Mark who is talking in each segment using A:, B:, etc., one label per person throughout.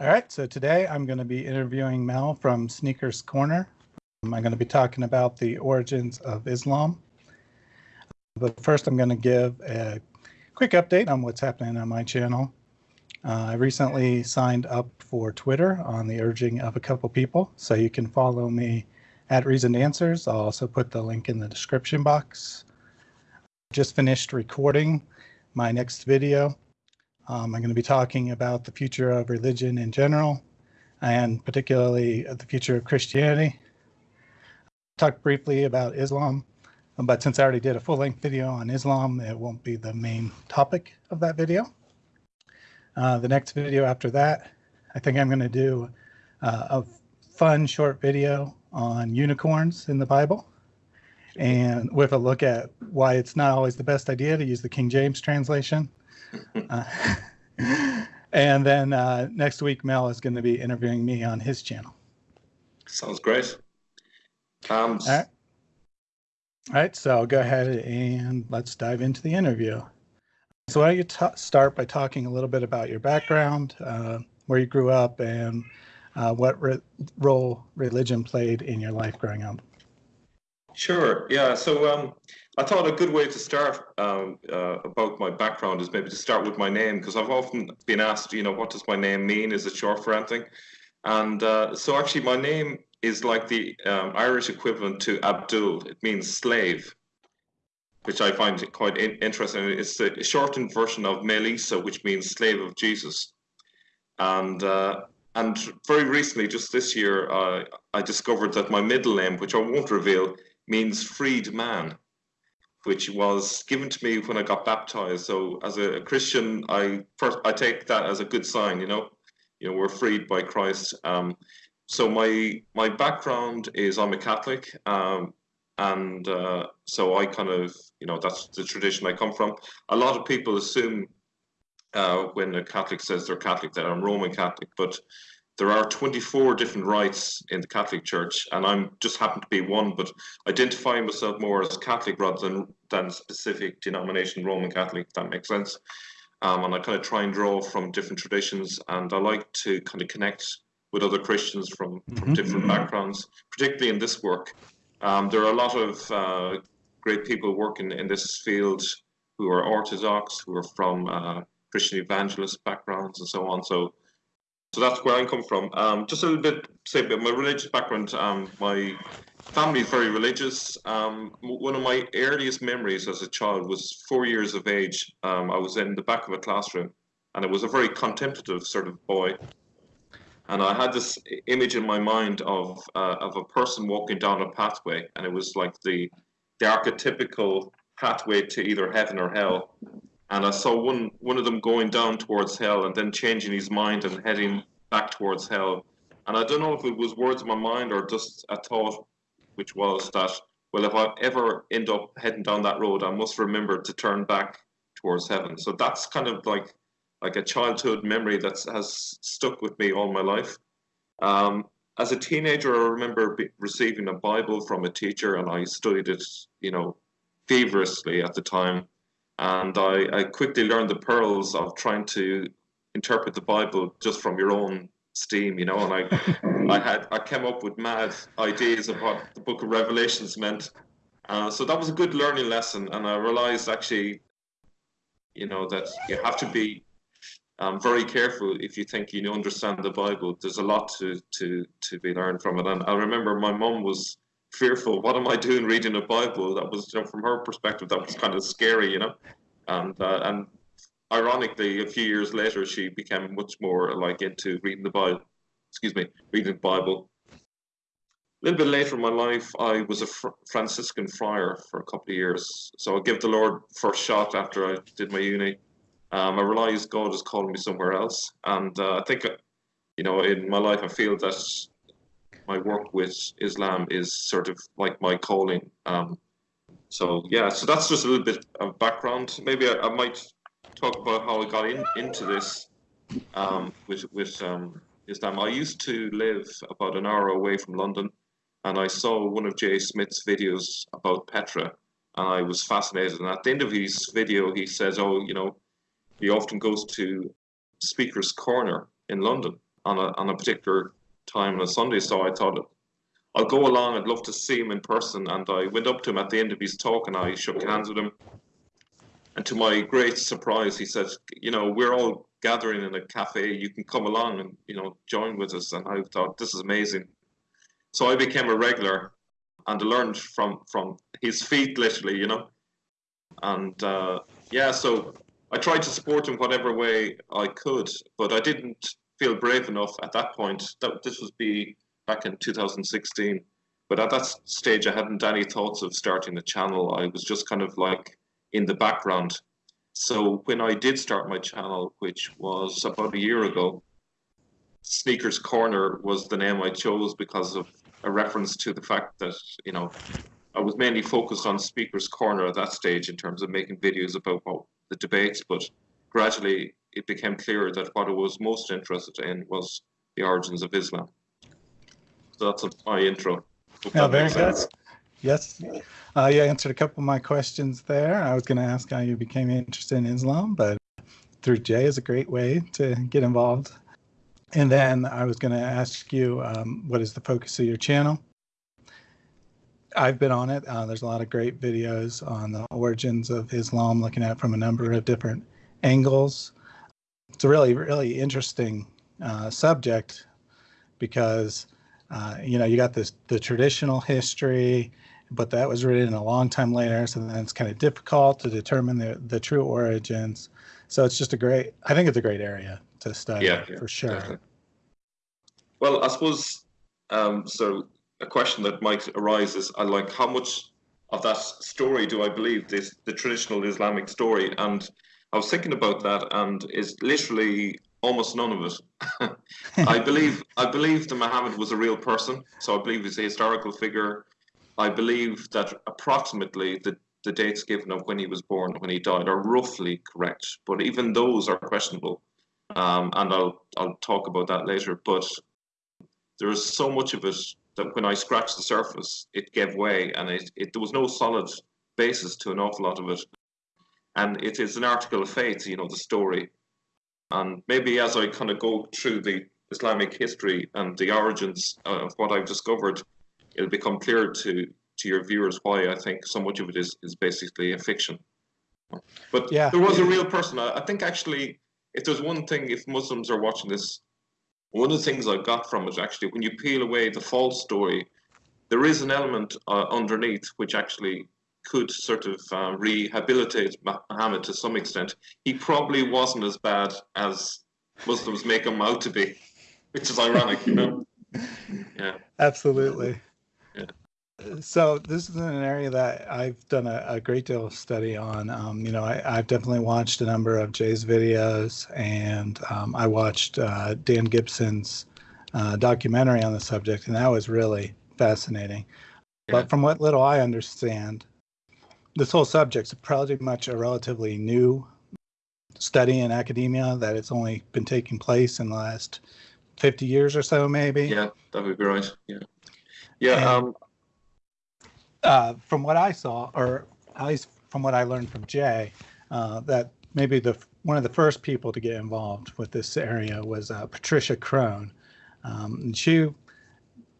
A: All right, so today I'm going to be interviewing Mel from Sneakers Corner. I'm going to be talking about the origins of Islam. But first, I'm going to give a quick update on what's happening on my channel. Uh, I recently signed up for Twitter on the urging of a couple people, so you can follow me at Reasoned Answers. I'll also put the link in the description box. Just finished recording my next video um, I'm going to be talking about the future of religion in general, and particularly the future of Christianity. Talk briefly about Islam, but since I already did a full-length video on Islam, it won't be the main topic of that video. Uh, the next video after that, I think I'm going to do uh, a fun short video on unicorns in the Bible and with a look at why it's not always the best idea to use the King James translation uh, and then uh, next week, Mel is going to be interviewing me on his channel.
B: Sounds great.
A: Um, All right. All right, so go ahead and let's dive into the interview. So why don't you start by talking a little bit about your background, uh, where you grew up, and uh, what re role religion played in your life growing up?
B: Sure. Yeah. So um, I thought a good way to start um, uh, about my background is maybe to start with my name because I've often been asked, you know, what does my name mean? Is it short for anything? And uh, so actually, my name is like the um, Irish equivalent to Abdul. It means slave, which I find quite in interesting. It's a shortened version of Maolíosa, which means slave of Jesus. And uh, and very recently, just this year, uh, I discovered that my middle name, which I won't reveal, means freed man, which was given to me when I got baptized. So as a Christian, I first I take that as a good sign, you know, you know, we're freed by Christ. Um, so my my background is I'm a Catholic, um, and uh, so I kind of you know that's the tradition I come from. A lot of people assume uh, when a Catholic says they're Catholic that I'm Roman Catholic, but there are 24 different rites in the Catholic Church, and I'm just happen to be one, but identifying myself more as Catholic rather than than specific denomination Roman Catholic, if that makes sense. Um, and I kind of try and draw from different traditions, and I like to kind of connect with other Christians from, from mm-hmm. different backgrounds, particularly in this work. Um, there are a lot of uh, great people working in this field who are Orthodox, who are from uh, Christian evangelist backgrounds, and so on. So so that's where I come from. Um, just a little bit, say about my religious background. Um, my family is very religious. Um, one of my earliest memories as a child was four years of age. Um, I was in the back of a classroom, and I was a very contemplative sort of boy. And I had this image in my mind of uh, of a person walking down a pathway, and it was like the the archetypical pathway to either heaven or hell and I saw one one of them going down towards hell and then changing his mind and heading back towards hell. And I don't know if it was words of my mind or just a thought, which was that well, if I ever end up heading down that road, I must remember to turn back towards heaven. So that's kind of like like a childhood memory that has stuck with me all my life. Um, as a teenager, I remember receiving a Bible from a teacher, and I studied it, you know, feverishly at the time and I, I quickly learned the pearls of trying to interpret the Bible just from your own steam, you know. And I, I had I came up with mad ideas of what the Book of Revelations meant. Uh, so that was a good learning lesson, and I realized actually, you know, that you have to be um, very careful if you think you understand the Bible. There's a lot to to to be learned from it. And I remember my mum was fearful. What am I doing reading a Bible? That was, you know, from her perspective, that was kind of scary, you know. And uh, and ironically, a few years later, she became much more like into reading the Bible. Excuse me, reading the Bible. A little bit later in my life, I was a fr- Franciscan friar for a couple of years. So I gave the Lord first shot after I did my uni. Um, I realized God is calling me somewhere else, and uh, I think, you know, in my life, I feel that my work with Islam is sort of like my calling. Um, so yeah, so that's just a little bit of background. Maybe I, I might talk about how I got in, into this um, with with um, Islam. I used to live about an hour away from London, and I saw one of Jay Smith's videos about Petra, and I was fascinated. And at the end of his video, he says, "Oh, you know, he often goes to Speaker's Corner in London." on a on a particular time on a Sunday. So I thought I'll go along. I'd love to see him in person. And I went up to him at the end of his talk and I shook hands with him. And to my great surprise, he said, "You know, we're all gathering in a cafe. You can come along and you know join with us." And I thought, "This is amazing." So I became a regular, and I learned from from his feet, literally, you know. And uh, yeah, so I tried to support him whatever way I could, but I didn't feel brave enough at that point. That this would be back in 2016. But at that stage, I hadn't any thoughts of starting a channel. I was just kind of like in the background. So when I did start my channel, which was about a year ago, Sneakers Corner was the name I chose because of a reference to the fact that, you know, I was mainly focused on Speaker's Corner at that stage in terms of making videos about the debates, but gradually it became clear that what I was most interested in was the origins of Islam. So that's a, my intro. Hope
A: Yeah, very good. Yes, uh, you answered a couple of my questions there. I was going to ask how you became interested in Islam, but through Jay is a great way to get involved. And then I was going to ask you, um, what is the focus of your channel? I've been on it. Uh, there's a lot of great videos on the origins of Islam, looking at it from a number of different angles. It's a really, really interesting uh, subject because uh, you know you got this the traditional history, but that was written a long time later, so then it's kind of difficult to determine the the true origins. So it's just a great. I think it's a great area to study
B: Yeah, yeah,
A: for sure.
B: definitely. Well, I suppose um, so. A question that might arise is, I like how much of that story do I believe this the traditional Islamic story? And I was thinking about that, and it's literally almost none of it. I believe I believe that Muhammad was a real person, so I believe he's a historical figure. I believe that approximately the the dates given of when he was born, when he died, are roughly correct, but even those are questionable. Um, and I'll I'll talk about that later. But there is so much of it that when I scratched the surface, it gave way, and it, it there was no solid basis to an awful lot of it. And it is an article of faith, you know, the story. And maybe as I kind of go through the Islamic history and the origins of what I've discovered, it'll become clear to to your viewers why I think so much of it is is basically a fiction. But
A: Yeah.
B: there was a real person. I, I think actually, if there's one thing, if Muslims are watching this, one of the things I got from it actually, when you peel away the false story, there is an element uh, underneath which actually could sort of uh, rehabilitate Muhammad to some extent. He probably wasn't as bad as Muslims make him out to be, which is ironic, you know. Yeah.
A: Absolutely.
B: Yeah.
A: So this is an area that I've done a, a great deal of study on. Um, you know, I, I've definitely watched a number of Jay's videos, and um, I watched uh, Dan Gibson's uh, documentary on the subject, and that was really fascinating.
B: Yeah.
A: But from what little I understand, this whole subject's pretty much a relatively new study in academia. That it's only been taking place in the last 50 years or so, maybe.
B: Yeah, that would be right. Yeah. Yeah.
A: And-
B: Um,
A: uh, from what I saw, or at least from what I learned from Jay, uh, that maybe the one of the first people to get involved with this area was uh, Patricia Crone. Um, and she,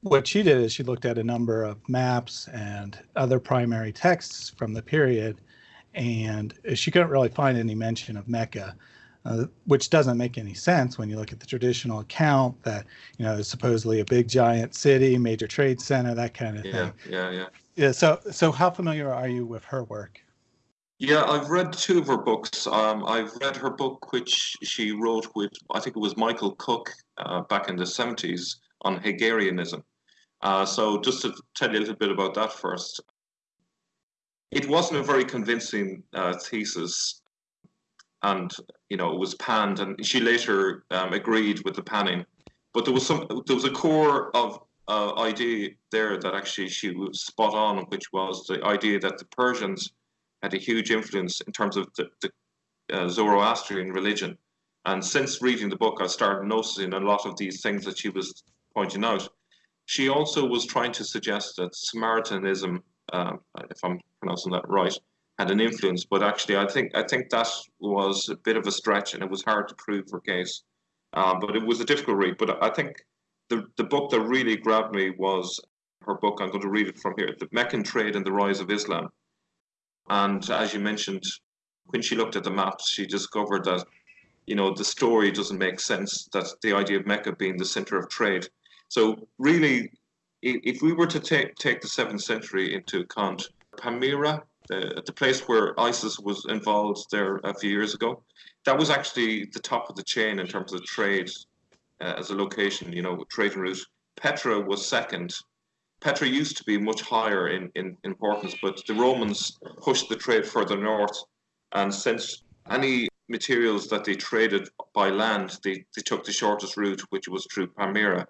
A: what she did is she looked at a number of maps and other primary texts from the period, and she couldn't really find any mention of Mecca. Uh, which doesn't make any sense when you look at the traditional account that you know is supposedly a big giant city, major trade center, that kind of
B: yeah.
A: thing.
B: Yeah. Yeah.
A: Yeah. So, so how familiar are you with her work?
B: Yeah, I've read two of her books. Um, I've read her book, which she wrote with, I think it was Michael Cook uh, back in the 70s on Hagarism. Uh, so, just to tell you a little bit about that first, it wasn't a very convincing uh, thesis, and you know it was panned, and she later um, agreed with the panning. But there was some, there was a core of uh, idea there that actually she was spot on, which was the idea that the Persians had a huge influence in terms of the, the uh, Zoroastrian religion. And since reading the book, I started noticing a lot of these things that she was pointing out. She also was trying to suggest that Samaritanism, um, if I'm pronouncing that right, had an influence. But actually, I think I think that was a bit of a stretch, and it was hard to prove her case. Um, but it was a difficult read. But I think the, the book that really grabbed me was her book. I'm going to read it from here The Meccan Trade and the Rise of Islam. And as you mentioned, when she looked at the maps, she discovered that, you know, the story doesn't make sense, that the idea of Mecca being the center of trade. So, really, if we were to take, take the seventh century into account, Palmyra, the, the place where ISIS was involved there a few years ago, that was actually the top of the chain in terms of trade uh, as a location, you know, trading route. Petra was second. Petra used to be much higher in, in importance, but the Romans pushed the trade further north. And since any materials that they traded by land, they, they took the shortest route, which was through Palmyra.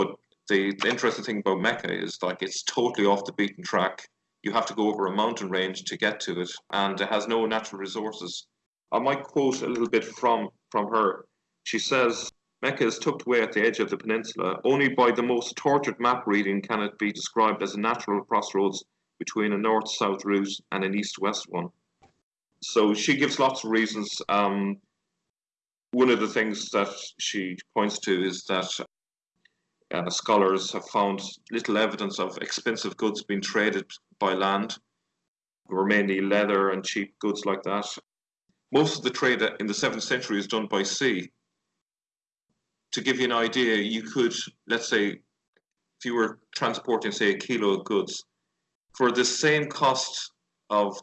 B: But the, the interesting thing about Mecca is like it's totally off the beaten track. You have to go over a mountain range to get to it, and it has no natural resources. I might quote a little bit from, from her. She says, Mecca is tucked away at the edge of the peninsula. Only by the most tortured map reading can it be described as a natural crossroads between a north-south route and an east-west one. So she gives lots of reasons. Um, one of the things that she points to is that uh, scholars have found little evidence of expensive goods being traded by land. were mainly leather and cheap goods like that. Most of the trade in the 7th century is done by sea. To give you an idea, you could, let's say, if you were transporting, say, a kilo of goods, for the same cost of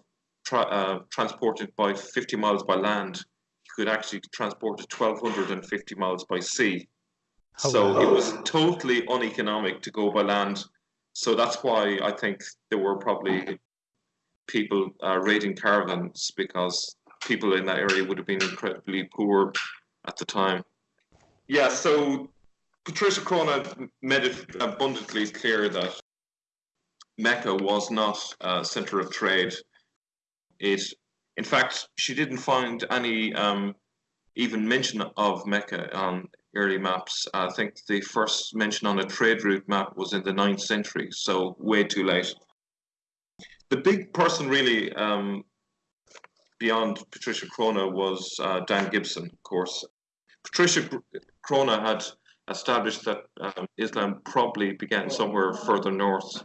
B: tra uh, transported by 50 miles by land, you could actually transport it 1,250 miles by sea. Oh, so it was totally uneconomic to go by land. So that's why I think there were probably people uh, raiding caravans because people in that area would have been incredibly poor at the time. Yeah, so Patricia Crone made it abundantly clear that Mecca was not a center of trade. It, in fact, she didn't find any um, even mention of Mecca on early maps. I think the first mention on a trade route map was in the 9th century, so way too late. The big person really um, beyond Patricia Crone was uh, Dan Gibson, of course. Patricia Crone had established that um, Islam probably began somewhere further north.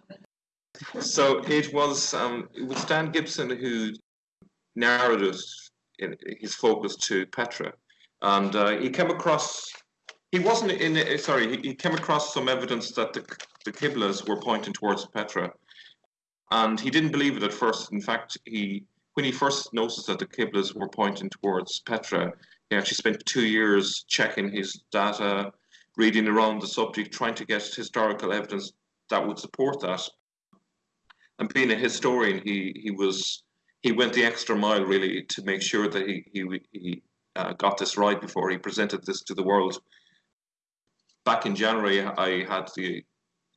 B: So it was um, it was Dan Gibson who narrowed his focus to Petra, and uh, he came across. He wasn't in. Sorry, he, he came across some evidence that the the were pointing towards Petra, and he didn't believe it at first. In fact, he when he first noticed that the Qiblas were pointing towards Petra, he actually spent two years checking his data, reading around the subject, trying to get historical evidence that would support that. And being a historian, he he was he went the extra mile really to make sure that he he, he uh, got this right before he presented this to the world. Back in January, I had the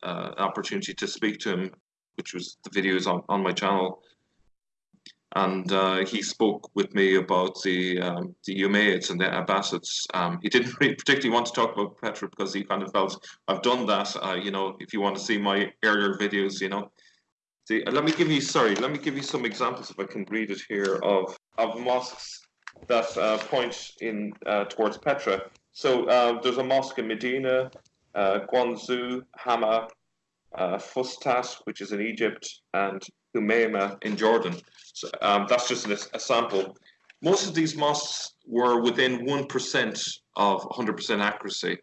B: uh, opportunity to speak to him, which was the videos on, on my channel, and uh, he spoke with me about the um, the Umayyads and the Abbasids. Um, he didn't really particularly want to talk about Petra because he kind of felt I've done that. Uh, you know, if you want to see my earlier videos, you know. Uh, let me give you sorry. Let me give you some examples if I can read it here of of mosques that uh, point in uh, towards Petra. So uh, there's a mosque in Medina, Guangzhou, Hama, Fustat, which is in Egypt, and Humayma in Jordan. So, um, that's just a, a, sample. Most of these mosques were within 1% of 100% accuracy.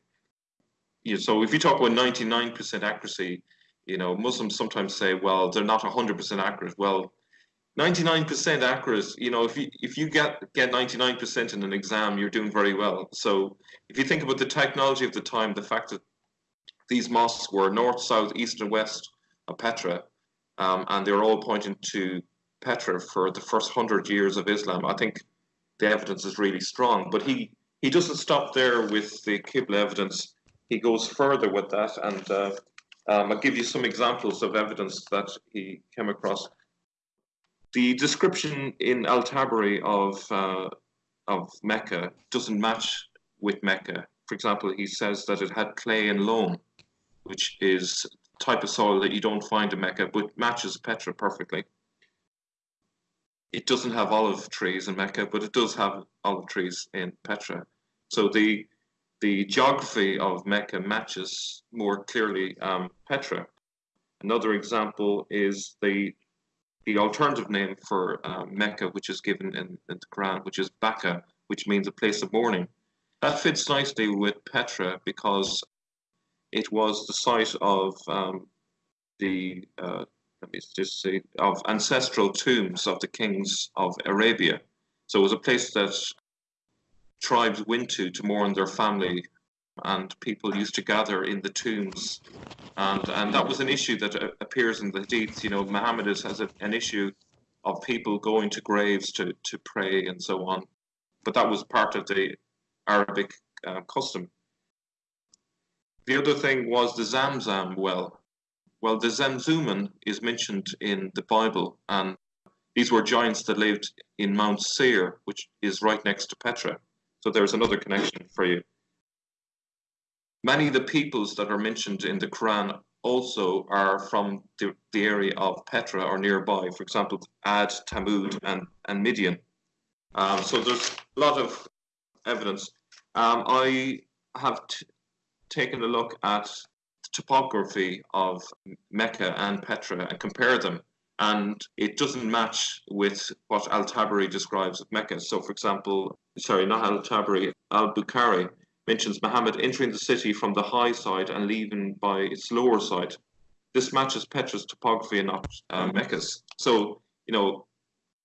B: You know, so if you talk about 99% accuracy, you know, Muslims sometimes say, well, they're not 100% accurate. Well, 99% accurate, you know, if you if you get get 99% in an exam, you're doing very well. So if you think about the technology of the time, the fact that these mosques were north, south, east, and west of Petra, um, and they're all pointing to Petra for the first hundred years of Islam. I think the evidence is really strong, but he he doesn't stop there with the Qibla evidence. He goes further with that, and uh, um, I'll give you some examples of evidence that he came across. The description in Al Tabari of uh, of Mecca doesn't match with Mecca. For example, he says that it had clay and loam, which is type of soil that you don't find in Mecca, but matches Petra perfectly. It doesn't have olive trees in Mecca, but it does have olive trees in Petra. So the the geography of Mecca matches more clearly um, Petra. Another example is the the alternative name for uh, Mecca, which is given in, in, the Quran, which is Baka, which means a place of mourning. That fits nicely with Petra because it was the site of um, the uh, let me just say of ancestral tombs of the kings of Arabia. So it was a place that tribes went to to mourn their family, and people used to gather in the tombs, and and that was an issue that uh, appears in the hadiths. You know, Muhammad has an issue of people going to graves to to pray and so on, but that was part of the Arabic uh, custom. The other thing was the Zamzam well. Well, the Zamzummim is mentioned in the Bible, and these were giants that lived in Mount Seir, which is right next to Petra. So there's another connection for you. Many of the peoples that are mentioned in the Quran also are from the, the area of Petra or nearby. For example, Ad, Thamud, and, and Midian. Um, so there's a lot of evidence. Um, I have taken a look at the topography of Mecca and Petra and compare them and it doesn't match with what Al-Tabari describes of Mecca. So, for example, sorry, not Al-Tabari, Al-Bukhari mentions Muhammad entering the city from the high side and leaving by its lower side. This matches Petra's topography and not uh, Mecca's. So, you know,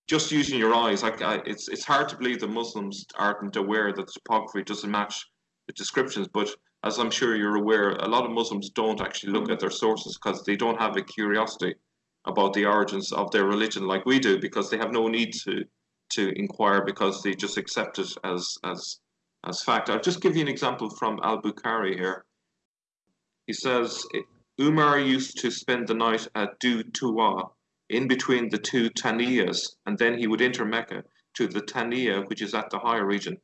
B: just using your eyes, like I, it's it's hard to believe that Muslims aren't aware that the topography doesn't match the descriptions. But as I'm sure you're aware, a lot of Muslims don't actually look at their sources because they don't have a curiosity about the origins of their religion like we do because they have no need to to inquire because they just accept it as as as fact. I'll just give you an example from Al Bukhari here. He says Umar used to spend the night at Dhu Tuwa in between the two Taniyas, and then he would enter Mecca to the Taniya, which is at the higher region.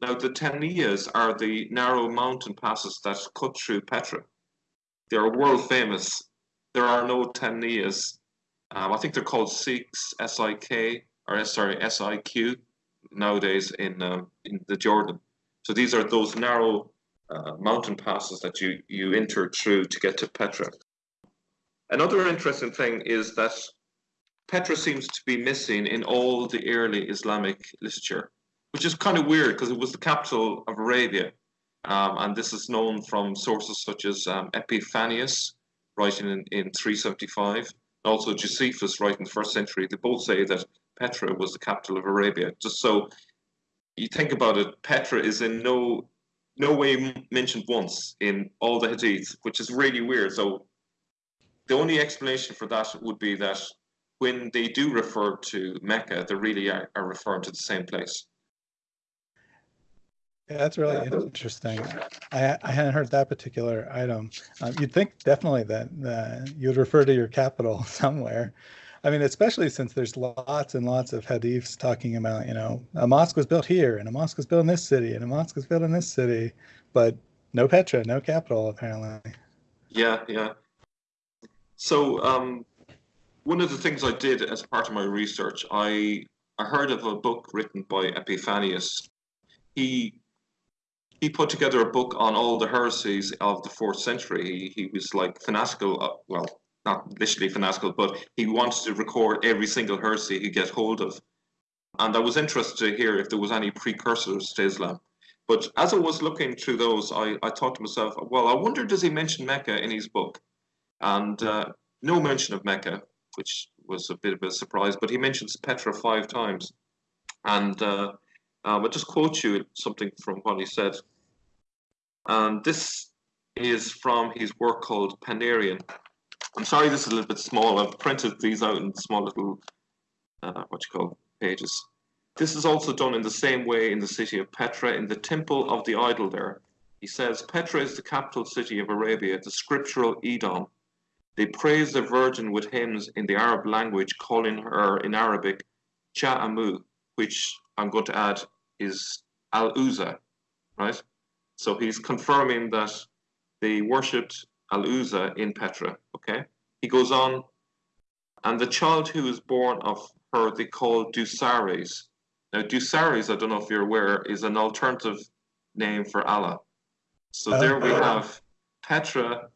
B: Now, the Taniyas are the narrow mountain passes that cut through Petra. They are world famous. There are no Taniyas um, I think they're called Siqs, S-I-K, or sorry, S-I-Q, nowadays in um, in the Jordan. So these are those narrow uh, mountain passes that you, you enter through to get to Petra. Another interesting thing is that Petra seems to be missing in all the early Islamic literature, which is kind of weird because it was the capital of Arabia. Um, and this is known from sources such as um, Epiphanius, writing in, in 375, also Josephus, writing in the first century, they both say that Petra was the capital of Arabia. Just so you think about it, Petra is in no no way mentioned once in all the hadiths, which is really weird. So the only explanation for that would be that when they do refer to Mecca, they really are, are referring to the same place.
A: Yeah, that's really interesting. I, I hadn't heard that particular item. Um, you'd think definitely that uh, you'd refer to your capital somewhere. I mean, especially since there's lots and lots of hadiths talking about, you know, a mosque was built here and a mosque was built in this city and a mosque was built in this city, but no Petra, no capital, apparently.
B: Yeah, yeah. So um, one of the things I did as part of my research, I I heard of a book written by Epiphanius. He he put together a book on all the heresies of the fourth century. He, he was like fanatical, uh, well, not literally fanatical, but he wanted to record every single heresy he get hold of. And I was interested to hear if there was any precursors to Islam. But as I was looking through those, I, I thought to myself, well, I wonder does he mention Mecca in his book? And uh, no mention of Mecca, which was a bit of a surprise, but he mentions Petra five times. And uh, um, I'll just quote you something from what he said. And this is from his work called Panarion. I'm sorry this is a little bit small. I've printed these out in small little, uh, what you call, pages. This is also done in the same way in the city of Petra, in the temple of the idol there. He says, Petra is the capital city of Arabia, the scriptural Edom. They praise the Virgin with hymns in the Arab language, calling her in Arabic Cha'amu, which I'm going to add is Al-Uzza, right? So he's confirming that they worshipped Al-Uzza in Petra, okay? He goes on, and the child who is born of her they call Dusares. Now Dusares, I don't know if you're aware, is an alternative name for Allah. So there we
A: Okay.
B: have Petra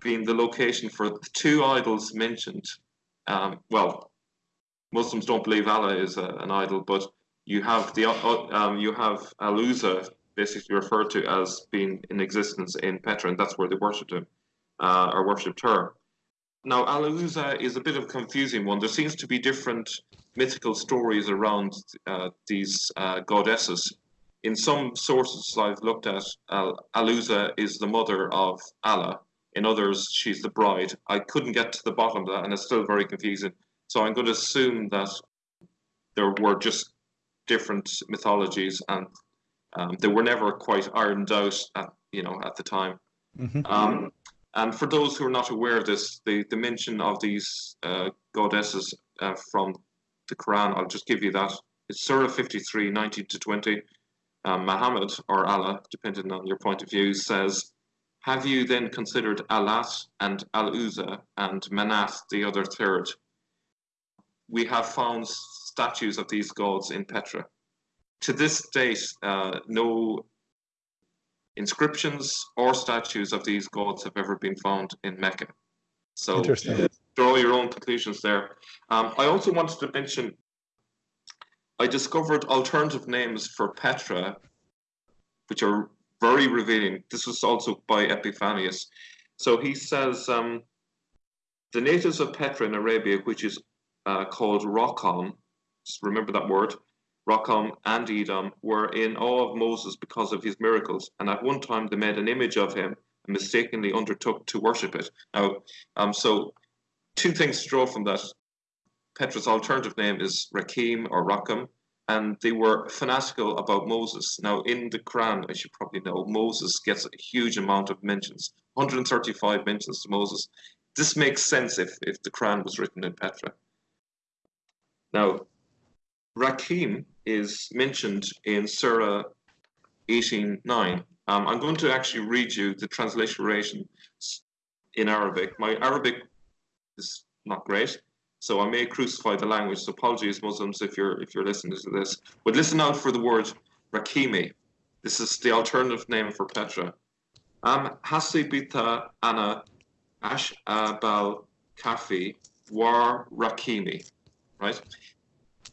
B: being the location for the two idols mentioned. Um, well, Muslims don't believe Allah is a, an idol, but you have the uh, um, you have Al-Uzza basically referred to as being in existence in Petra, and that's where they worshipped him uh, or worshipped her. Now, Al-Uzza is a bit of a confusing one. There seems to be different mythical stories around uh, these uh, goddesses. In some sources I've looked at, Al- Al-Uzza is the mother of Allah. In others, she's the bride. I couldn't get to the bottom of that, and it's still very confusing. So I'm going to assume that there were just different mythologies, and um, they were never quite ironed out at you know at the time.
A: Mhm.
B: Um, and for those who are not aware of this, the, the mention of these uh, goddesses uh, from the Quran, I'll just give you that. It's Surah 53, 19 to 20. Um, Muhammad, or Allah, depending on your point of view, says, Have you then considered Alat and Al Uzza and Manath, the other third? We have found statues of these gods in Petra. To this date, uh, no inscriptions or statues of these gods have ever been found in Mecca. So draw your own conclusions there. Um, I also wanted to mention I discovered alternative names for Petra, which are very revealing. This was also by Epiphanius. So he says um, the natives of Petra in Arabia, which is uh, called just remember that word, Rockam and Edom, were in awe of Moses because of his miracles, and at one time they made an image of him and mistakenly undertook to worship it. Now, um, so two things to draw from that. Petra's alternative name is Rakim or Rakam, and they were fanatical about Moses. Now, in the Quran, as you probably know, Moses gets a huge amount of mentions 135 mentions to Moses. This makes sense if, if the Quran was written in Petra. Now, Rakim is mentioned in Surah 18.9. Um, I'm going to actually read you the transliteration in Arabic. My Arabic is not great, so I may crucify the language. So apologies, Muslims, if you're if you're listening to this. But listen out for the word Rakimi. This is the alternative name for Petra. Am hasibita ana ash abal kafi war Rakimi. Right?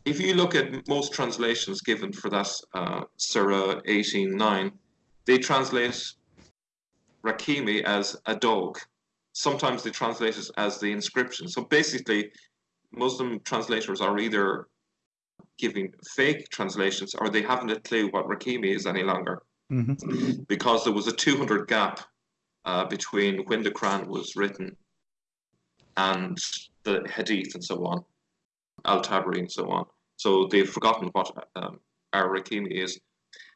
B: If you look at most translations given for that uh, Surah 18.9, they translate Rakimi as a dog. Sometimes they translate it as the inscription. So basically, Muslim translators are either giving fake translations or they haven't a clue what Rakimi is any longer
A: Mhm.
B: because there was a 200 gap uh, between when the Quran was written and the Hadith and so on, Al Tabari and so on. So they've forgotten what um, our Rakimi is.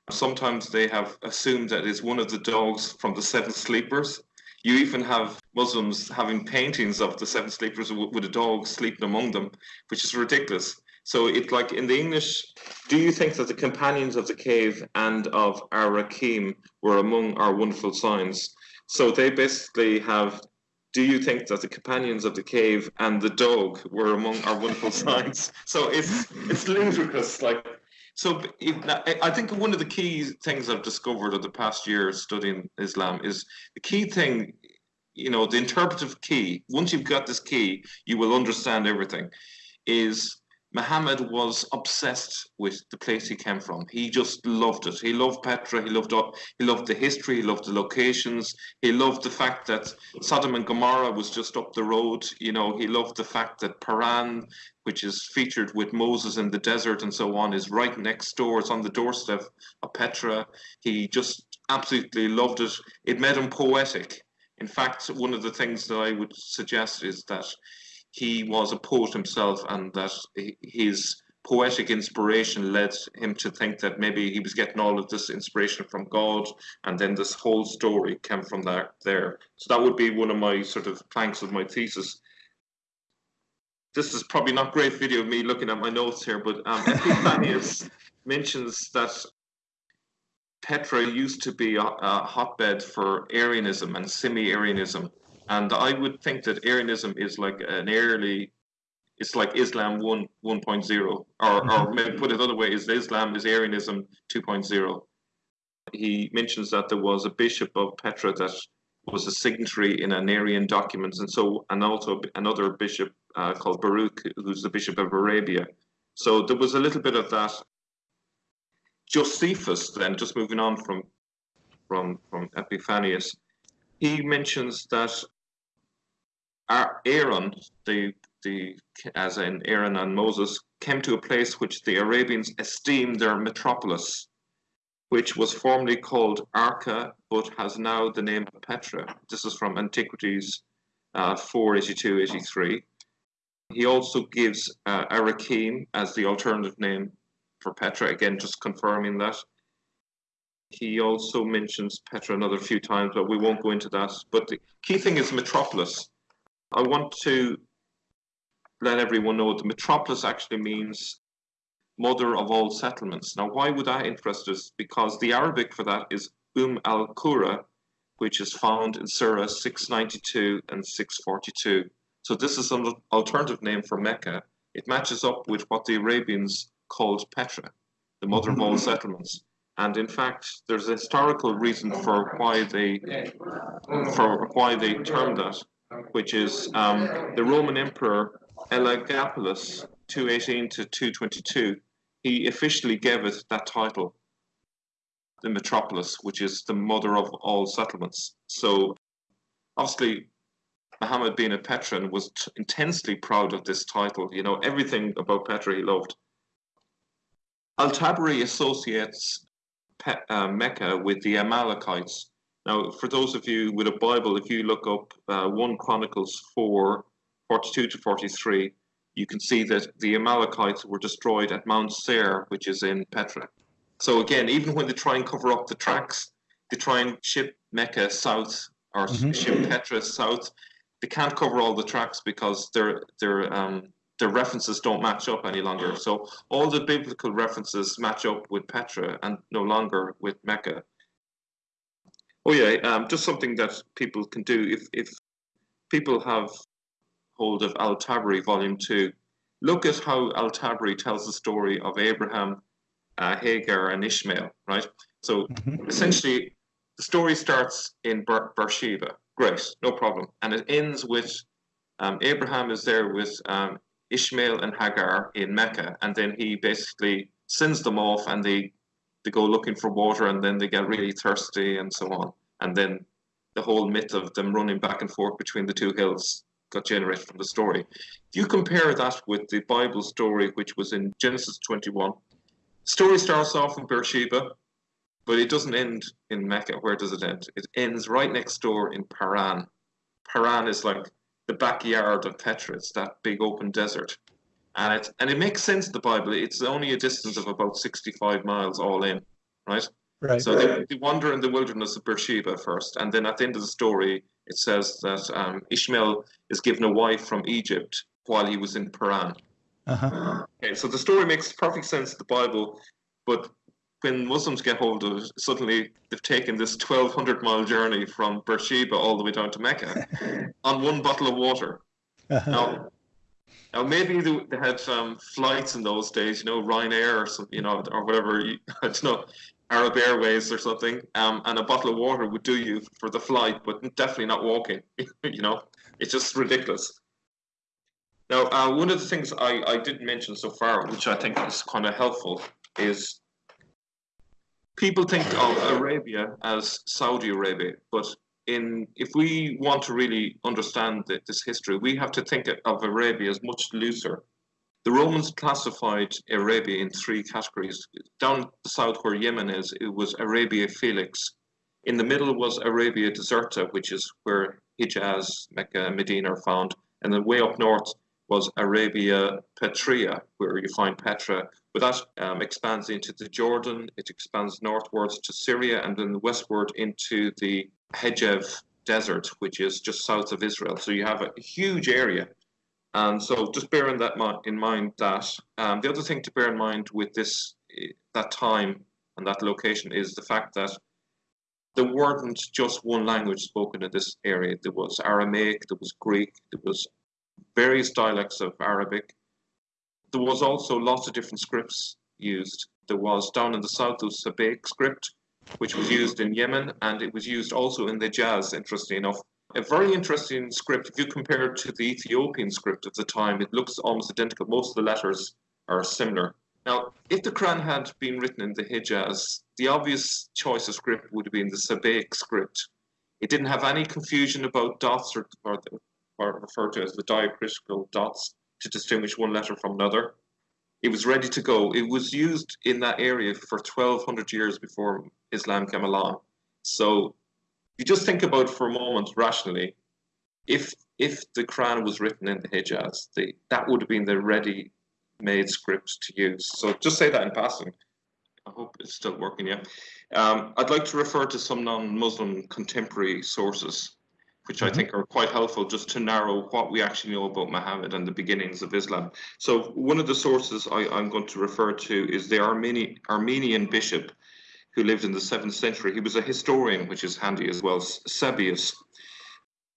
B: Sometimes they have assumed that it's one of the dogs from the Seven Sleepers. You even have Muslims having paintings of the Seven Sleepers with, a dog sleeping among them, which is ridiculous. So it's like in the English, do you think that the companions of the cave and of our Rakim were among our wonderful signs? So they basically have, do you think that the companions of the cave and the dog were among our wonderful signs? So it's it's ludicrous. Like so, I think one of the key things I've discovered over the past year studying Islam is the key thing, you know, the interpretive key. Once you've got this key, you will understand everything. Is Muhammad was obsessed with the place he came from. He just loved it. He loved Petra. He loved he loved the history. He loved the locations. He loved the fact that Sodom and Gomorrah was just up the road. You know, he loved the fact that Paran, which is featured with Moses in the desert and so on, is right next door. It's on the doorstep of Petra. He just absolutely loved it. It made him poetic. In fact, one of the things that I would suggest is that he was a poet himself and that his poetic inspiration led him to think that maybe he was getting all of this inspiration from God and then this whole story came from there there. So that would be one of my sort of planks of my thesis. This is probably not great video of me looking at my notes here but um, Epiphanius mentions that Petra used to be a, a hotbed for Arianism and semi-Arianism and I would think that Arianism is like an early, it's like Islam 1 1.0, or, or maybe put it another way, is Islam is Arianism 2.0. he mentions that there was a bishop of Petra that was a signatory in an Arian document, and so and also another bishop uh, called Baruch, who's the bishop of Arabia. So there was a little bit of that. Josephus, then, just moving on from from from Epiphanius, he mentions that Aaron, the the as in Aaron and Moses, came to a place which the Arabians esteemed their metropolis, which was formerly called Arca, but has now the name of Petra. This is from Antiquities uh, 482 83. He also gives uh, Arakim as the alternative name for Petra, again, just confirming that. He also mentions Petra another few times, but we won't go into that. But the key thing is metropolis. I want to let everyone know the metropolis actually means mother of all settlements. Now, why would that interest us? Because the Arabic for that is Um al Qura, which is found in Surah 692 and 642. So this is an alternative name for Mecca. It matches up with what the Arabians called Petra, the mother of all settlements. And in fact, there's a historical reason for why they for why they termed that, which is um, the Roman Emperor Elagabalus, 218 to 222. He officially gave it that title, the metropolis, which is the mother of all settlements. So, obviously, Muhammad being a Petran was intensely proud of this title. You know, everything about Petra he loved. Al Tabari associates Pe uh, Mecca with the Amalekites. Now, for those of you with a Bible, if you look up uh, 1 Chronicles 4 42 to 43, you can see that the Amalekites were destroyed at Mount Seir, which is in Petra. So, again, even when they try and cover up the tracks, they try and ship Mecca south or mm -hmm. ship Petra south they can't cover all the tracks because their their um, their references don't match up any longer. So all the biblical references match up with Petra and no longer with Mecca. Oh yeah, um, just something that people can do if if people have hold of Al Tabari Volume Two. Look at how Al Tabari tells the story of Abraham, uh, Hagar, and Ishmael. Right. So mm -hmm. essentially, the story starts in Ber Beersheba Great, no problem. And it ends with um, Abraham is there with um, Ishmael and Hagar in Mecca, and then he basically sends them off, and they they go looking for water, and then they get really thirsty, and so on. And then the whole myth of them running back and forth between the two hills got generated from the story. If you compare that with the Bible story, which was in Genesis 21, story starts off in Beersheba, but it doesn't end in Mecca. Where does it end? It ends right next door in Paran. Paran is like the backyard of Petra. It's that big open desert. And it, and it makes sense, the Bible. It's only a distance of about 65 miles all in, right?
A: Right.
B: So they, they wander in the wilderness of Beersheba first. And then at the end of the story, it says that um, Ishmael is given a wife from Egypt while he was in Paran. Uh-huh. Okay, so the story makes perfect sense in the Bible, but when Muslims get hold of it, suddenly they've taken this 1,200 mile journey from Beersheba all the way down to Mecca on one bottle of water. Uh-huh. Now, now maybe they, had um, flights in those days, you know, Ryanair or you know, or whatever, you, I don't know, Arab Airways or something, um, and a bottle of water would do you for the flight, but definitely not walking. you know, it's just ridiculous. Now, uh, one of the things I, I didn't mention so far, which I think is kind of helpful, is people think of Arabia as Saudi Arabia, but in if we want to really understand the, this history, we have to think of Arabia as much looser. The Romans classified Arabia in three categories. Down the south where Yemen is, it was Arabia Felix. In the middle was Arabia Deserta, which is where Hijaz, Mecca, and Medina are found. And then way up north was Arabia Petrea, where you find Petra, but that um, expands into the Jordan, it expands northwards to Syria, and then westward into the Negev desert, which is just south of Israel. So you have a huge area. And so just bearing that in mind that um, the other thing to bear in mind with this eh, that time and that location is the fact that there weren't just one language spoken in this area. There was Aramaic, there was Greek, there was various dialects of Arabic, there was also lots of different scripts used. There was down in the south, there was Sabaic script, which was used in Yemen, and it was used also in the Hijaz, interestingly enough. A very interesting script, if you compare it to the Ethiopian script at the time, it looks almost identical. Most of the letters are similar. Now, if the Quran had been written in the Hijaz, the obvious choice of script would have been the Sabaic script. It didn't have any confusion about dots or, or, or referred to as the diacritical dots to distinguish one letter from another. It was ready to go. It was used in that area for 1200 years before Islam came along. So you just think about for a moment rationally, if if the Quran was written in the Hijaz, the, that would have been the ready-made script to use. So just say that in passing. I hope it's still working. Yeah. Um, I'd like to refer to some non-Muslim contemporary sources, which I think are quite helpful just to narrow what we actually know about Muhammad and the beginnings of Islam. So one of the sources I, am going to refer to is the Armeni, Armenian bishop who lived in the 7th century. He was a historian, which is handy as well, Sebeos.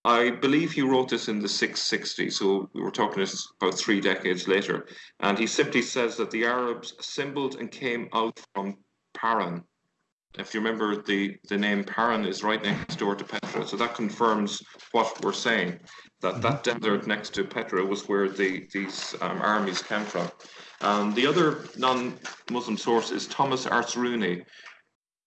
B: I believe he wrote this in the 660s, so we were talking about three decades later. And he simply says that the Arabs assembled and came out from Paran. If you remember, the, the name Paran is right next door to Petra, so that confirms what we're saying, that that desert next to Petra was where the, these um, armies came from. Um, the other non-Muslim source is Thomas Artzruni,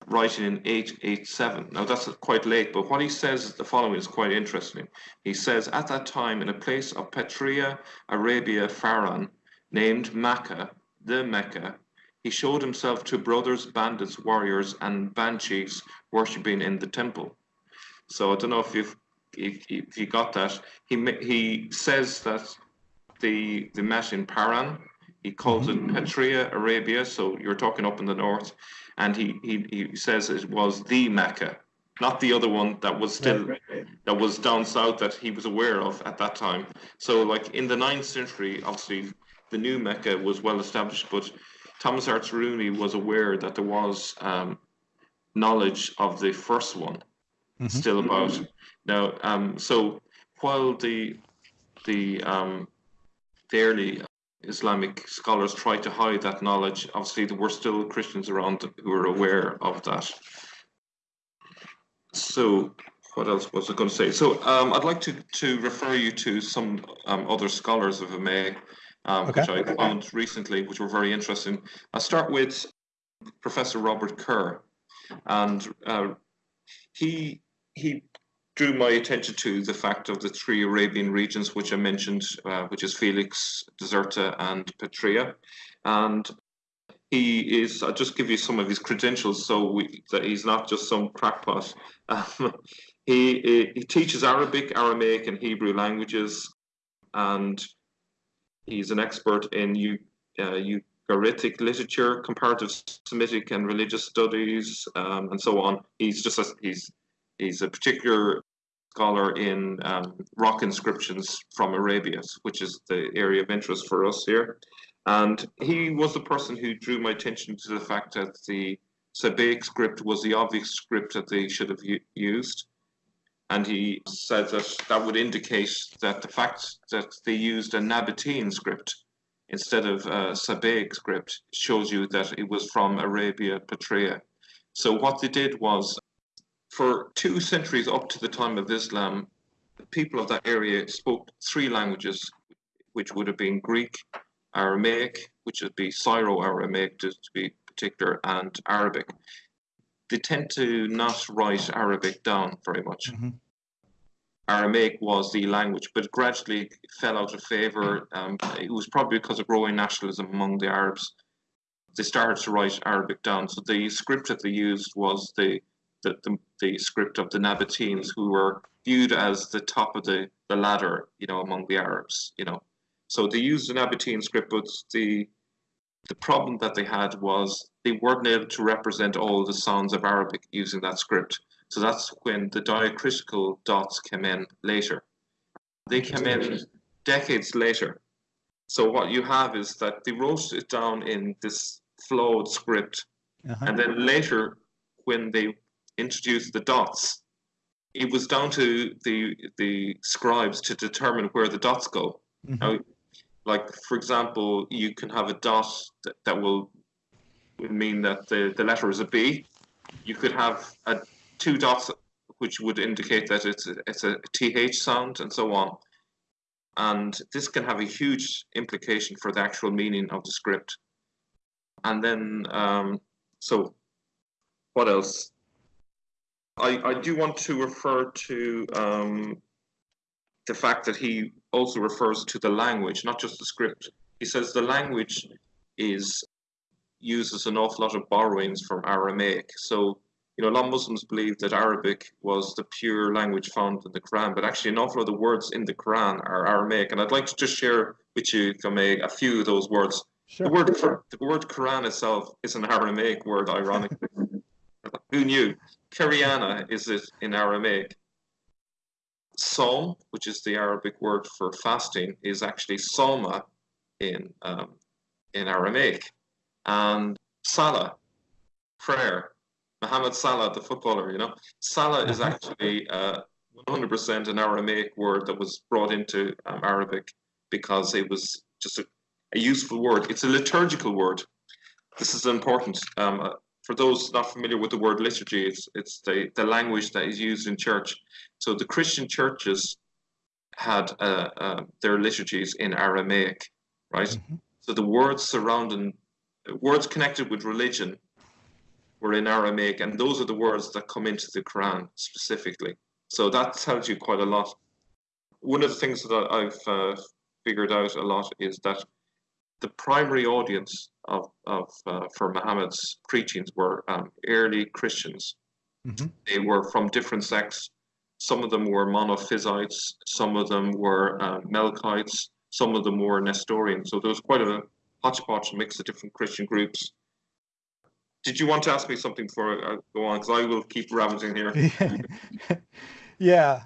B: writing in 887. Now that's quite late, but what he says is the following is quite interesting. He says, At that time, in a place of Petria, Arabia, Faran, named Mecca, the Mecca, he showed himself to brothers, bandits, warriors, and banshees worshipping in the temple. So I don't know if you've if, if you got that. He he says that the the met in Paran. He calls it mm-hmm. Petria, Arabia. So you're talking up in the north and he, he, he says it was the Mecca, not the other one that was still right, right, right. that was down south that he was aware of at that time. So, like in the ninth century, obviously the new Mecca was well established, but Thomas Artzruni was aware that there was um, knowledge of the first one mm-hmm. still about. Now, um, so while the the um, the early Islamic scholars tried to hide that knowledge. Obviously, there were still Christians around who were aware of that. So, what else was I going to say? So, um, I'd like to, to refer you to some um, other scholars, if I may, um, okay. which I found recently, which were very interesting. I'll start with Professor Robert Kerr, and uh, he he drew my attention to the fact of the three Arabian regions which I mentioned, uh, which is Felix, Deserta, and Petria. And he is, I'll just give you some of his credentials so we, that he's not just some crackpot. Um, he, he teaches Arabic, Aramaic, and Hebrew languages, and he's an expert in uh, Ugaritic literature, comparative Semitic and religious studies, um, and so on. He's just a, he's he's a particular scholar in um, rock inscriptions from Arabia, which is the area of interest for us here. And he was the person who drew my attention to the fact that the Sabaic script was the obvious script that they should have used. And he said that that would indicate that the fact that they used a Nabatean script instead of a Sabaic script shows you that it was from Arabia Petrea. So what they did was for two centuries up to the time of Islam, the people of that area spoke three languages, which would have been Greek, Aramaic, which would be Syro-Aramaic to, to be particular, and Arabic. They tend to not write Arabic down very much. Mm-hmm. Aramaic was the language, but gradually fell out of favor. Um, it was probably because of growing nationalism among the Arabs. They started to write Arabic down. So the script that they used was the the, the, the script of the Nabateans, who were viewed as the top of the, the ladder, you know, among the Arabs, you know. So they used the Nabatean script, but the the problem that they had was they weren't able to represent all the sounds of Arabic using that script. So that's when the diacritical dots came in later. They came in decades later. So what you have is that they wrote it down in this flowed script, uh-huh. and then later, when they introduced the dots, it was down to the the scribes to determine where the dots go. Mm-hmm. Now, like for example, you can have a dot that, that will mean that the, the letter is a B, you could have a, two dots which would indicate that it's a, it's a th sound and so on. And this can have a huge implication for the actual meaning of the script. And then, um, so what else? I, I do want to refer to um, the fact that he also refers to the language, not just the script. He says the language is uses an awful lot of borrowings from Aramaic. So, you know, a lot of Muslims believe that Arabic was the pure language found in the Quran, but actually, an awful lot of the words in the Quran are Aramaic. And I'd like to just share with you, I a few of those words.
A: Sure.
B: The word the word Quran itself is an Aramaic word, ironically. Who knew? Kiriana is it in Aramaic. Psalm, which is the Arabic word for fasting, is actually Salma in um, in Aramaic. And Salah, prayer. Mohamed Salah, the footballer, you know. Salah is actually uh, 100% an Aramaic word that was brought into um, Arabic because it was just a, a, useful word. It's a liturgical word. This is important. Um, uh, for those not familiar with the word liturgy, it's, it's the, the language that is used in church. So the Christian churches had uh, uh, their liturgies in Aramaic, right? Mm-hmm. So the words surrounding, words connected with religion were in Aramaic, and those are the words that come into the Quran specifically. So that tells you quite a lot. One of the things that I've uh, figured out a lot is that the primary audience of, of uh, for Muhammad's preachings were um, early Christians. Mm-hmm. They were from different sects. Some of them were monophysites, some of them were uh, Melkites, some of them were Nestorians. So there was quite a hodgepodge mix of different Christian groups. Did you want to ask me something before I go on? Because I will keep ravaging here.
A: yeah.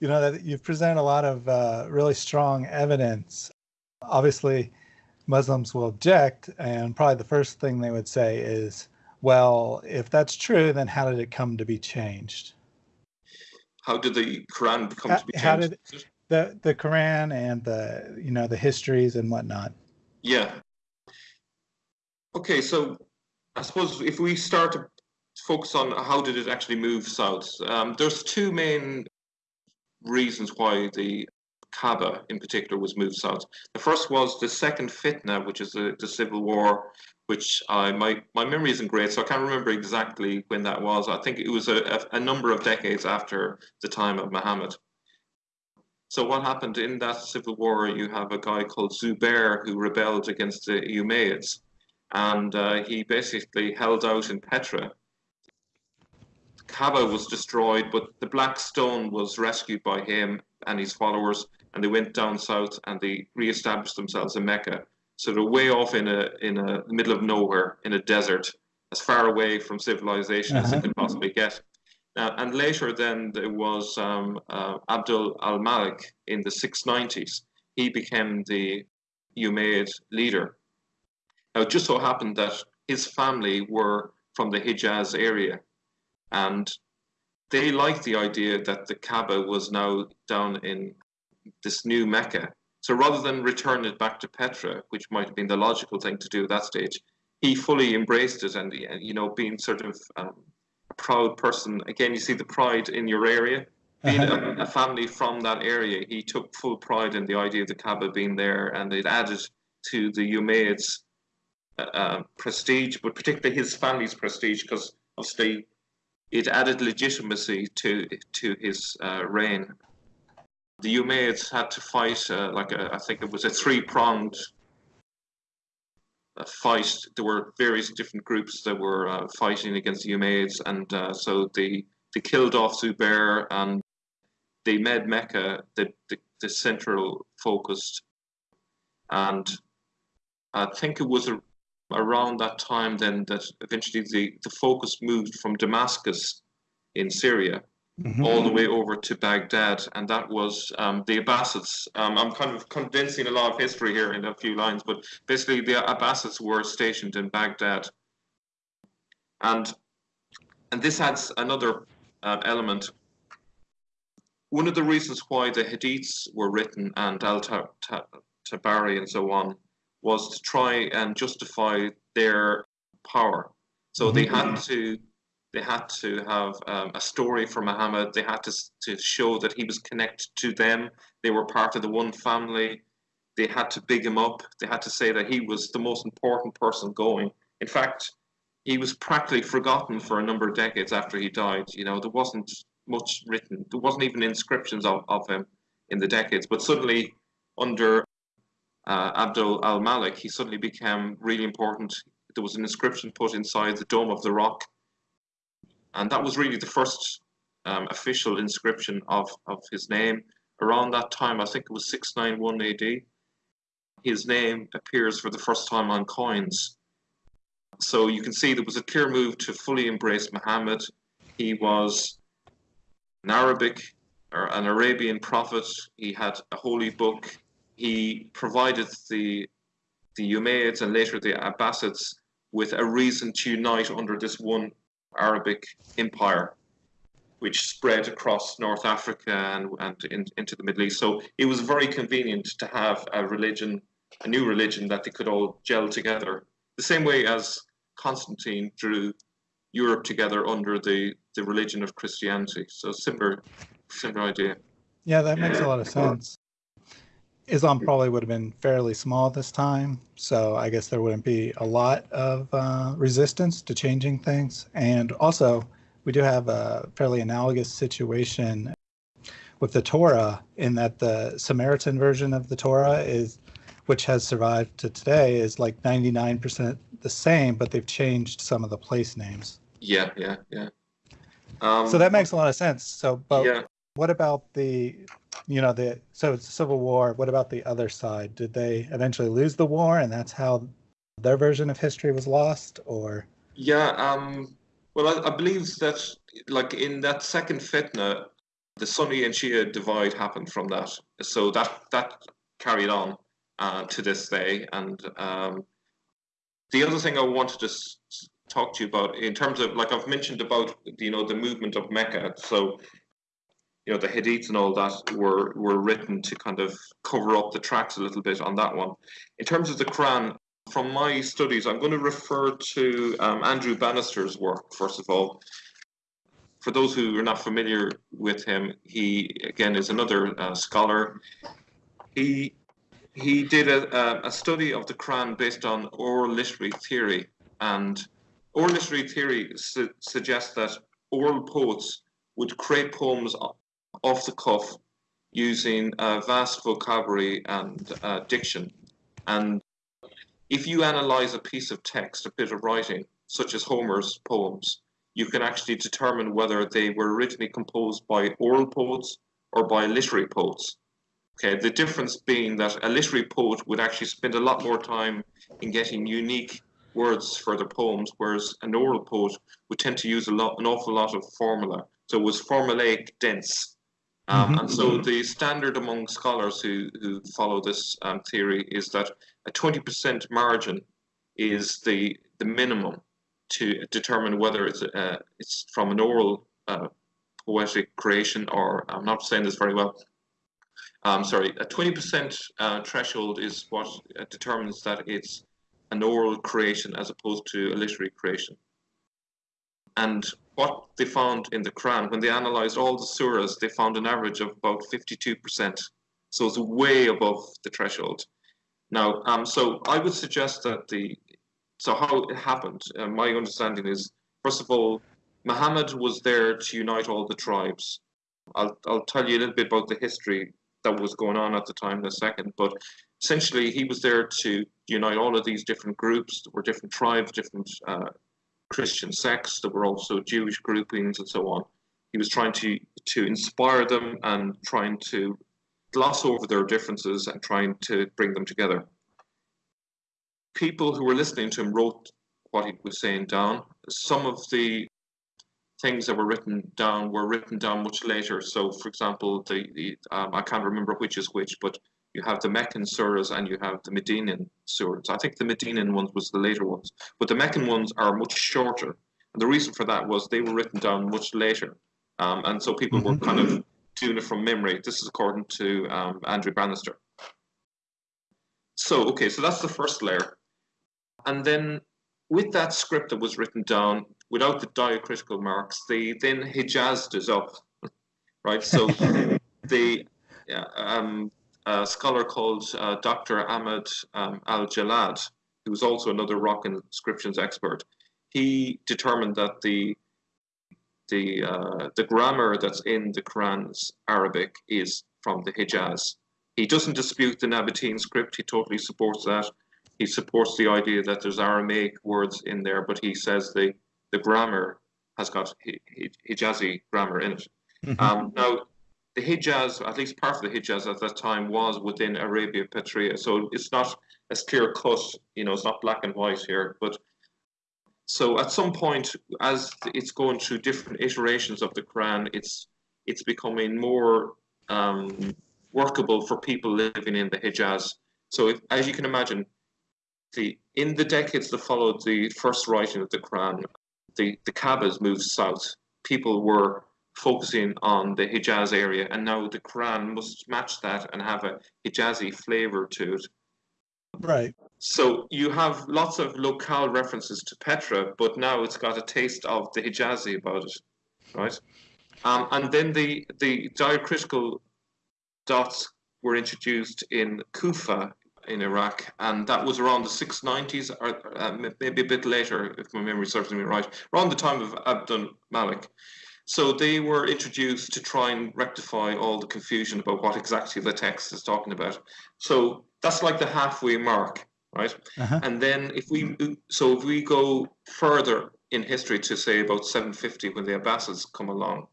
A: You know, that you've presented a lot of uh, really strong evidence. Obviously, Muslims will object, and probably the first thing they would say is, well, if that's true, then how did it come to be changed?
B: How did the Quran come
A: how,
B: to be changed?
A: How did the the Quran and the you know the histories and whatnot?
B: Yeah. Okay, so I suppose if we start to focus on how did it actually move south, um, there's two main reasons why the Kaaba in particular was moved south. The first was the second fitna, which is the, the civil war, which I my my memory isn't great, so I can't remember exactly when that was. I think it was a, a, number of decades after the time of Muhammad. So what happened in that civil war? You have a guy called Zubair who rebelled against the Umayyads, and uh, he basically held out in Petra. Kaaba was destroyed, but the Black Stone was rescued by him and his followers, and they went down south and they re-established themselves in Mecca. So they're way off in a in a middle of nowhere in a desert, as far away from civilization uh-huh. as they could possibly get. Now, and later, then there was um, uh, Abdul al Malik in the 690s. He became the Umayyad leader. Now, it just so happened that his family were from the Hijaz area, and they liked the idea that the Kaaba was now down in this new Mecca. So rather than return it back to Petra, which might have been the logical thing to do at that stage, he fully embraced it and, you know, being sort of um, a proud person. Again, you see the pride in your area. Being a, a, family from that area, he took full pride in the idea of the Kaaba being there and it added to the Umayyads' uh, uh, prestige, but particularly his family's prestige, because obviously it added legitimacy to to his uh, reign the Umayyads had to fight uh, like a, I think it was a three pronged uh, fight. There were various different groups that were uh, fighting against the Umayyads, and uh, so they they killed off Zubair and they made Mecca the, the, the central focus. And I think it was a, around that time then that eventually the, the focus moved from Damascus in Syria Mm-hmm. all the way over to Baghdad, and that was um, the Abbasids. Um, I'm kind of condensing a lot of history here in a few lines, but basically the Abbasids were stationed in Baghdad, and and this adds another uh, element. One of the reasons why the Hadiths were written and Al Tabari and so on was to try and justify their power. So mm-hmm. they had to They had to have um, a story for Muhammad. They had to, to show that he was connected to them. They were part of the one family. They had to big him up. They had to say that he was the most important person going. In fact, he was practically forgotten for a number of decades after he died. You know, there wasn't much written. There wasn't even inscriptions of, of him in the decades. But suddenly, under uh, Abdul al Malik, he suddenly became really important. There was an inscription put inside the Dome of the Rock, and that was really the first um, official inscription of, of his name. Around that time, I think it was 691 AD, his name appears for the first time on coins. So you can see there was a clear move to fully embrace Muhammad. He was an Arabic or an Arabian prophet. He had a holy book. He provided the the Umayyads and later the Abbasids with a reason to unite under this one Arabic empire, which spread across North Africa and, and in, into the Middle East. So it was very convenient to have a religion, a new religion that they could all gel together. The same way as Constantine drew Europe together under the, the religion of Christianity. So similar similar idea.
A: Yeah, that makes a lot of sense. Islam probably would have been fairly small this time, so I guess there wouldn't be a lot of uh, resistance to changing things. And also, we do have a fairly analogous situation with the Torah in that the Samaritan version of the Torah is, which has survived to today, is like 99% the same, but they've changed some of the place names.
B: Yeah, yeah, yeah. Um,
A: so that makes a lot of sense. So, but
B: yeah.
A: what about the, you know, the so it's a civil war. What about the other side? Did they eventually lose the war, and that's how their version of history was lost, or?
B: Yeah. Um. Well, I, I believe that, like in that second fitna, the Sunni and Shia divide happened from that. So that that carried on uh, to this day. And um, the other thing I wanted to s- talk to you about in terms of like I've mentioned about you know the movement of Mecca. So you know the hadiths and all that were were written to kind of cover up the tracks a little bit on that one. In terms of the Quran, from my studies, I'm going to refer to um, Andrew Bannister's work first of all. For those who are not familiar with him, he again is another uh, scholar. He he did a, a study of the Quran based on oral literary theory, and oral literary theory su- suggests that oral poets would create poems off the cuff using a vast vocabulary and uh, diction. And if you analyze a piece of text, a bit of writing, such as Homer's poems, you can actually determine whether they were originally composed by oral poets or by literary poets. Okay, the difference being that a literary poet would actually spend a lot more time in getting unique words for their poems, whereas an oral poet would tend to use a lot, an awful lot of formula. So it was formulaic dense. Um,
A: Mhm.
B: And so the standard among scholars who, who follow this um, theory is that a 20% margin is the, the minimum to determine whether it's, uh, it's from an oral uh, poetic creation or, I'm not saying this very well, um, sorry, a 20% uh, threshold is what uh, determines that it's an oral creation as opposed to a literary creation. And what they found in the Quran, when they analyzed all the surahs, they found an average of about 52%. So it's way above the threshold. Now, um, so I would suggest that the, so how it happened, uh, my understanding is, first of all, Muhammad was there to unite all the tribes. I'll, I'll tell you a little bit about the history that was going on at the time in a second, but essentially he was there to unite all of these different groups. There were different tribes, different uh, Christian sects. There were also Jewish groupings and so on. He was trying to to inspire them and trying to gloss over their differences and trying to bring them together. People who were listening to him wrote what he was saying down. Some of the things that were written down were written down much later. So, for example, the, the um, I can't remember which is which, but you have the Meccan surahs and you have the Medinan surahs. I think the Medinan ones was the later ones, but the Meccan ones are much shorter. And the reason for that was they were written down much later, um, and so people were kind of doing it from memory. This is according to um, Andrew Bannister. So, okay, so that's the first layer, and then with that script that was written down, without the diacritical marks, they then hijazed us up, right? So the yeah um, a scholar called uh, Dr. Ahmed um, Al Jallad, who was also another rock inscriptions expert, he determined that the the uh, the grammar that's in the Quran's Arabic is from the Hijaz. He doesn't dispute the Nabatean script. He totally supports that. He supports the idea that there's Aramaic words in there, but he says the the grammar has got Hijazi grammar in it. Mm-hmm. Um, now, the Hijaz, at least part of the Hijaz at that time, was within Arabia Petrea, so it's not as clear cut. You know, it's not black and white here, but so at some point, as it's going through different iterations of the Quran, it's it's becoming more um, workable for people living in the Hijaz. So, as you can imagine, the in the decades that followed the first writing of the Quran, the the Kaabas moved south. People were focusing on the Hijaz area, and now the Quran must match that and have a Hijazi flavor to it.
A: Right.
B: So you have lots of locale references to Petra, but now it's got a taste of the Hijazi about it, right? Um, and then the the diacritical dots were introduced in Kufa in Iraq, and that was around the 690s, or uh, maybe a bit later, if my memory serves me right, around the time of Abdul Malik. So they were introduced to try and rectify all the confusion about what exactly the text is talking about. So that's like the halfway mark, right? Uh-huh. And then if we so if we go further in history to say about 750 when the Abbasids come along,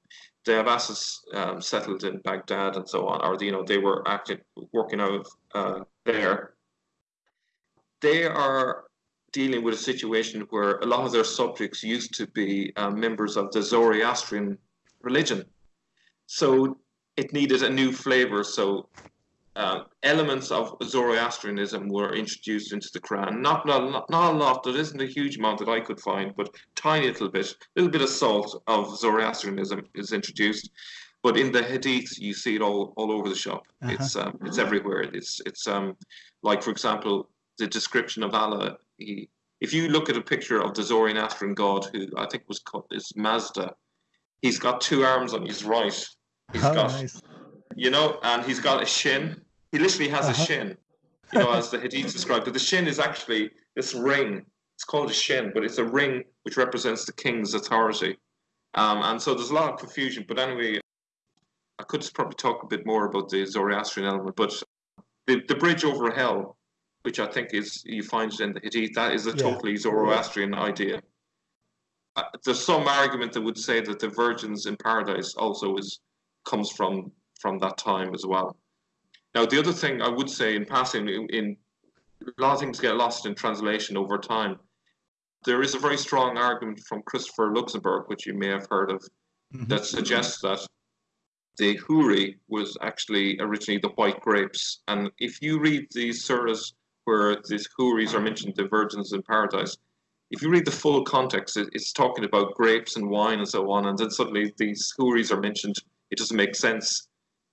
B: the Abbasids um, settled in Baghdad and so on, or you know they were acting working out of uh, there. They are dealing with a situation where a lot of their subjects used to be uh, members of the Zoroastrian religion. So it needed a new flavor. So uh, elements of Zoroastrianism were introduced into the Quran. Not, not, not a lot, there isn't a huge amount that I could find, but tiny little bit, little bit of salt of Zoroastrianism is introduced. But in the hadiths, you see it all, all over the shop. Uh-huh. It's um, it's everywhere. It's it's um, like for example, the description of Allah he, if you look at a picture of the Zoroastrian god, who I think was called is Mazda, he's got two arms on his right. He's oh, got, nice. you know, and he's got a shin. He literally has uh-huh. a shin, you know, as the Hadith described. But the shin is actually this ring. It's called a shin, but it's a ring which represents the king's authority. Um, and so there's a lot of confusion. But anyway, I could probably talk a bit more about the Zoroastrian element. But the, the bridge over hell which I think is you find it in the Hadith. That is a yeah. totally Zoroastrian idea. Uh, there's some argument that would say that the virgins in paradise also is comes from from that time as well. Now, the other thing I would say in passing, in, in a lot of things get lost in translation over time. There is a very strong argument from Christopher Luxenberg, which you may have heard of, mm-hmm. that suggests that the huri was actually originally the white grapes. And if you read the surahs where these houris are mentioned, the virgins in paradise, if you read the full context, it, it's talking about grapes and wine and so on, and then suddenly these houris are mentioned. It doesn't make sense.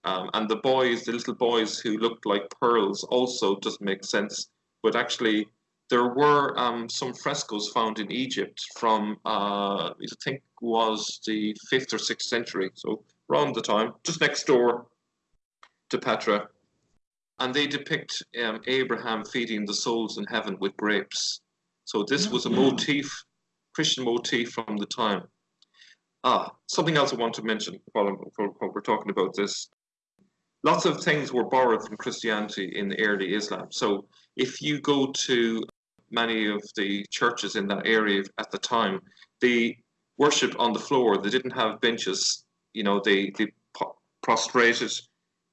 B: Um, and the boys, the little boys who looked like pearls, also doesn't make sense. But actually, there were um, some frescoes found in Egypt from, uh, I think, was the fifth or sixth century, so around the time, just next door to Petra, and they depict um, Abraham feeding the souls in heaven with grapes. So this was a mm-hmm. motif, Christian motif from the time. Ah, something else I want to mention while, while we're talking about this. Lots of things were borrowed from Christianity in the early Islam. So if you go to many of the churches in that area at the time, they worshipped on the floor. They didn't have benches. You know, they, they prostrated.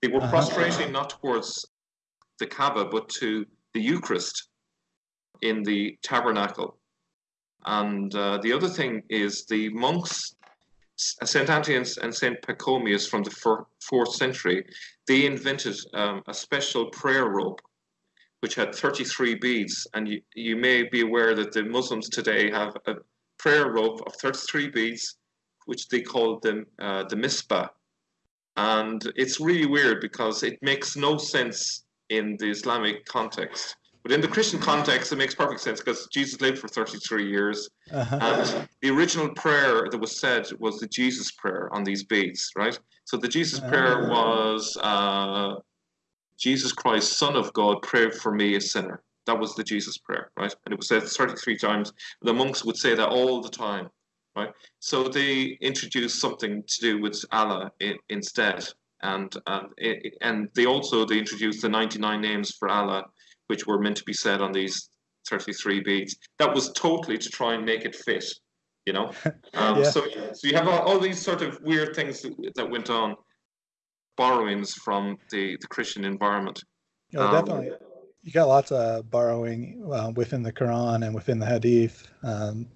B: They were uh-huh. prostrating not towards the Kaaba, but to the Eucharist in the tabernacle. And uh, the other thing is the monks, St. Anthony and St. Pachomius from the fourth century, they invented um, a special prayer rope which had 33 beads. And you, you may be aware that the Muslims today have a prayer rope of 33 beads, which they call the, uh, the misbah. And it's really weird because it makes no sense in the Islamic context But in the Christian context, it makes perfect sense because Jesus lived for 33 years.
A: Uh-huh.
B: And the original prayer that was said was the Jesus prayer on these beads, right? So the Jesus prayer
A: Ah.
B: was uh, Jesus Christ, Son of God, pray for me, a sinner. That was the Jesus prayer, right? And it was said 33 times. The monks would say that all the time, right? So they introduced something to do with Allah i- instead. And, and, it, and they also they introduced the 99 names for Allah, which were meant to be said on these 33 beads. That was totally to try and make it fit, you know. Um,
A: Yeah.
B: So, so you have all, all these sort of weird things that, that went on, borrowings from the, the Christian environment.
A: Yeah,
B: Um,
A: definitely. You got lots of borrowing uh, within the Quran and within the Hadith. Um,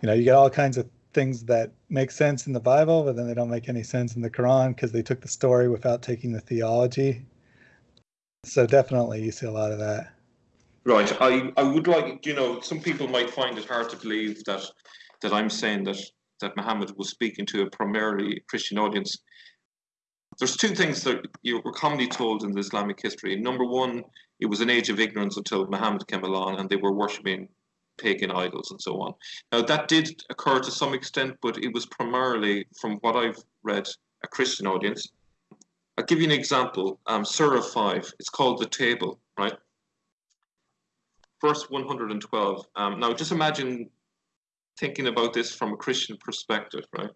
A: you know, you get all kinds of things that make sense in the Bible, but then they don't make any sense in the Quran because they took the story without taking the theology. So definitely, you see a lot of that.
B: Right. I, I would like, you know, some people might find it hard to believe that that I'm saying that that Muhammad was speaking to a primarily Christian audience. There's two things that you were commonly told in the Islamic history. Number one, it was an age of ignorance until Muhammad came along and they were worshipping pagan idols and so on. Now that did occur to some extent, but it was primarily, from what I've read, a Christian audience. I'll give you an example. Um, Surah 5, it's called the table, right? verse 112. Um, now, just imagine thinking about this from a Christian perspective, right?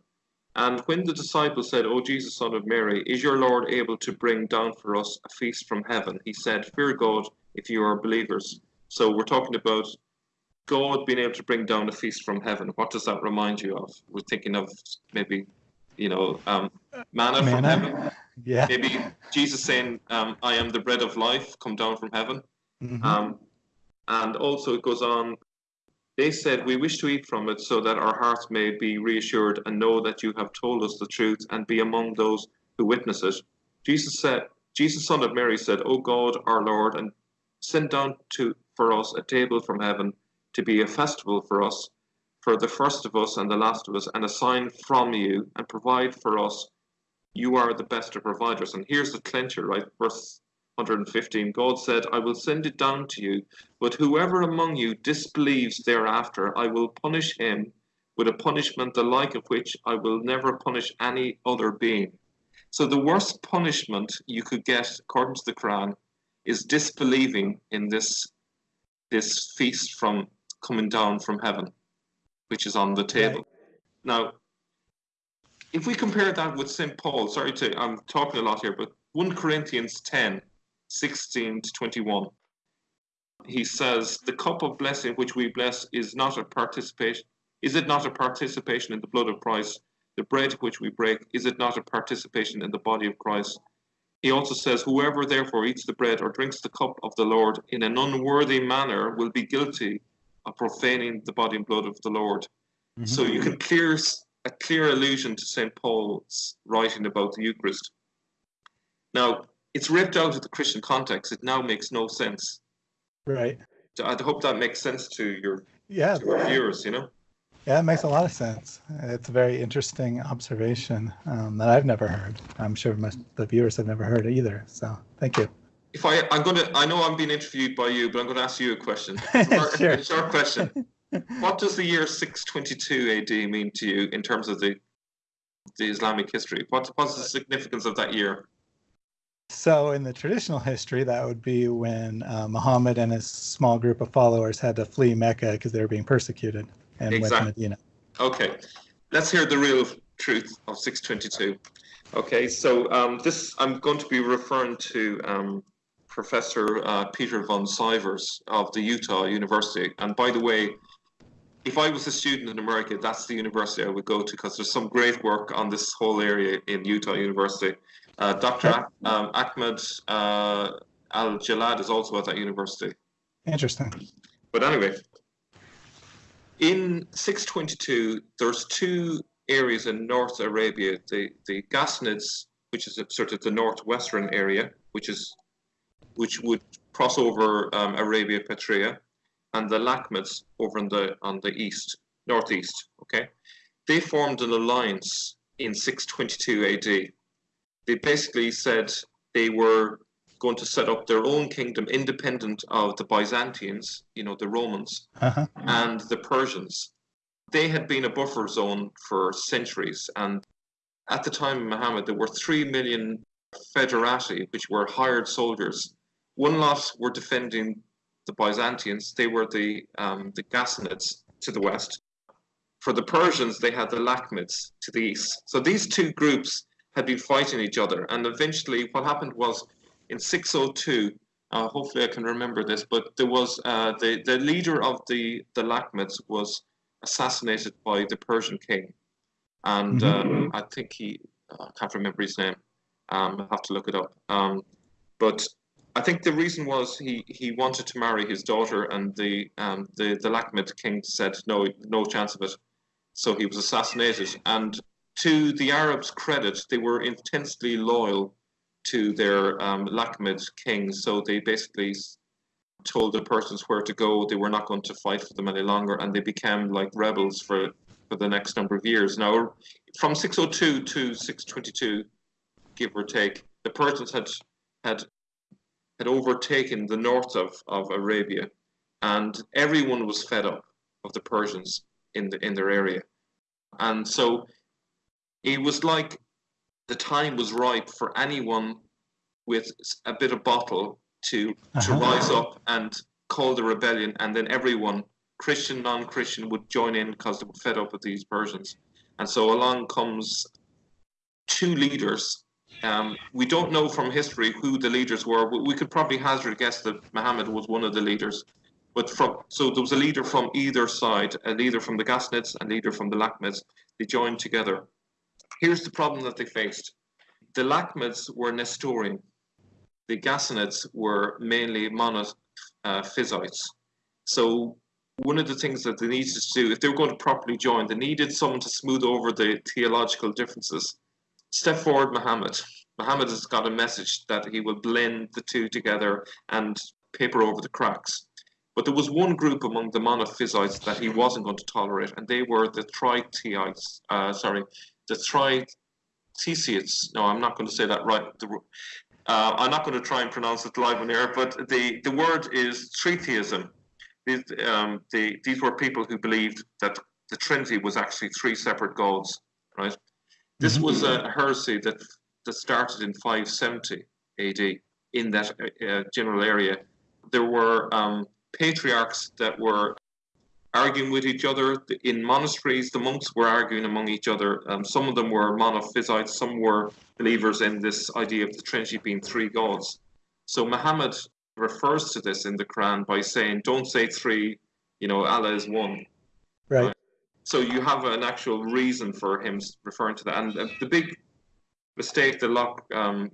B: And when the disciples said, O Jesus, son of Mary, is your Lord able to bring down for us a feast from heaven? He said, Fear God if you are believers. So we're talking about God being able to bring down a feast from heaven. What does that remind you of? We're thinking of maybe, you know, um, manna, from heaven.
A: Yeah.
B: Maybe Jesus saying, um, I am the bread of life, come down from heaven.
A: Mhm.
B: Um, and also it goes on, they said, We wish to eat from it so that our hearts may be reassured and know that you have told us the truth and be among those who witness it. Jesus said, Jesus, son of Mary, said, O God, our Lord, and send down to for us a table from heaven to be a festival for us, for the first of us and the last of us, and a sign from you, and provide for us. You are the best of providers. And here's the clincher, right? Verse 115 God said, I will send it down to you, but whoever among you disbelieves thereafter, I will punish him with a punishment the like of which I will never punish any other being. So the worst punishment you could get, according to the Quran, is disbelieving in this this feast from coming down from heaven, which is on the table. Now, if we compare that with St. Paul, sorry to I'm talking a lot here, but 1 Corinthians 10, 16 to 21. He says, The cup of blessing which we bless is not a participation is it not a participation in the blood of Christ? The bread which we break, is it not a participation in the body of Christ? He also says, Whoever therefore eats the bread or drinks the cup of the Lord in an unworthy manner will be guilty of profaning the body and blood of the Lord.
A: Mhm.
B: So you can clear a clear allusion to St. Paul's writing about the Eucharist. Now, it's ripped out of the Christian context. It now makes no sense.
A: Right.
B: I hope that makes sense to your,
A: Yeah.
B: to our viewers, you know?
A: Yeah, it makes a lot of sense. It's a very interesting observation um, that I've never heard. I'm sure most the viewers have never heard it either. So thank you.
B: If I, I'm going to, I know I'm being interviewed by you, but I'm going to ask you a question. It's a short-
A: Sure.
B: short question. What does the year 622 AD mean to you in terms of the the Islamic history? What, what's the significance of that year?
A: So, in the traditional history, that would be when uh, Muhammad and his small group of followers had to flee Mecca because they were being persecuted and went to Medina.
B: Okay, let's hear the real truth of 622. Okay, so um, this I'm going to be referring to um, Professor uh, Peter von Sivers of the Utah University. And by the way, if I was a student in America, that's the university I would go to because there's some great work on this whole area in Utah University. Uh, Dr. Um, Ahmed uh, Al Jallad is also at that university.
A: Interesting.
B: But anyway, in 622, there's two areas in North Arabia, the, the Ghassanids, which is sort of the northwestern area, which is which would cross over um, Arabia Petrea, and the Lakhmids over on the on the east, northeast. Okay, they formed an alliance in 622 AD. They basically said they were going to set up their own kingdom independent of the Byzantines, you know, the Romans,
A: Uh-huh.
B: and the Persians. They had been a buffer zone for centuries, and at the time of Muhammad, there were three million foederati, which were hired soldiers. One lot were defending the Byzantines; they were the um, the Ghassanids to the west. For the Persians, they had the Lakhmids to the east. So these two groups had been fighting each other, and eventually, what happened was in 602. Uh, hopefully, I can remember this, but there was uh, the the leader of the the Lakhmids was assassinated by the Persian king, and um, I think he I can't remember his name. Um, I have to look it up. Um, but I think the reason was he, he wanted to marry his daughter, and the um, the the Lakhmid king said no no chance of it, so he was assassinated. And to the Arabs' credit, they were intensely loyal to their um, Lakhmid king, so they basically told the Persians where to go. They were not going to fight for them any longer, and they became like rebels for for the next number of years. Now, from 602 to 622, give or take, the Persians had had had overtaken the north of, of Arabia, and everyone was fed up of the Persians in the in their area, and so it was like the time was ripe for anyone with a bit of bottle to to
A: Uh-huh.
B: rise up and call the rebellion, and then everyone, Christian, non-Christian, would join in because they were fed up with these Persians, and so along comes two leaders. Um, we don't know from history who the leaders were. We- could probably hazard a guess that Muhammad was one of the leaders. But from so there was a leader from either side, a leader from the Ghassanids, a leader from the Lakhmids. They joined together. Here's the problem that they faced: the Lakhmids were Nestorian, the Ghassanids were mainly monophysites. So one of the things that they needed to do, if they were going to properly join, they needed someone to smooth over the theological differences. Step forward, Muhammad. Muhammad has got a message that he will blend the two together and paper over the cracks. But there was one group among the monophysites that he wasn't going to tolerate, and they were the Triteites. Uh, sorry, the Tritesiates. No, I'm not going to say that right. The, uh, I'm not going to try and pronounce it live on air, but the, the word is tritheism. These, um, the, these were people who believed that the Trinity was actually three separate gods, right? This
A: Mhm.
B: was a heresy that that started in 570 AD in that uh, general area. There were um, patriarchs that were arguing with each other in monasteries. The monks were arguing among each other. Um, some of them were monophysites. Some were believers in this idea of the Trinity being three gods. So Muhammad refers to this in the Quran by saying, "Don't say three. You know, Allah is one." So you have an actual reason for him referring to that. And the big mistake that lot um,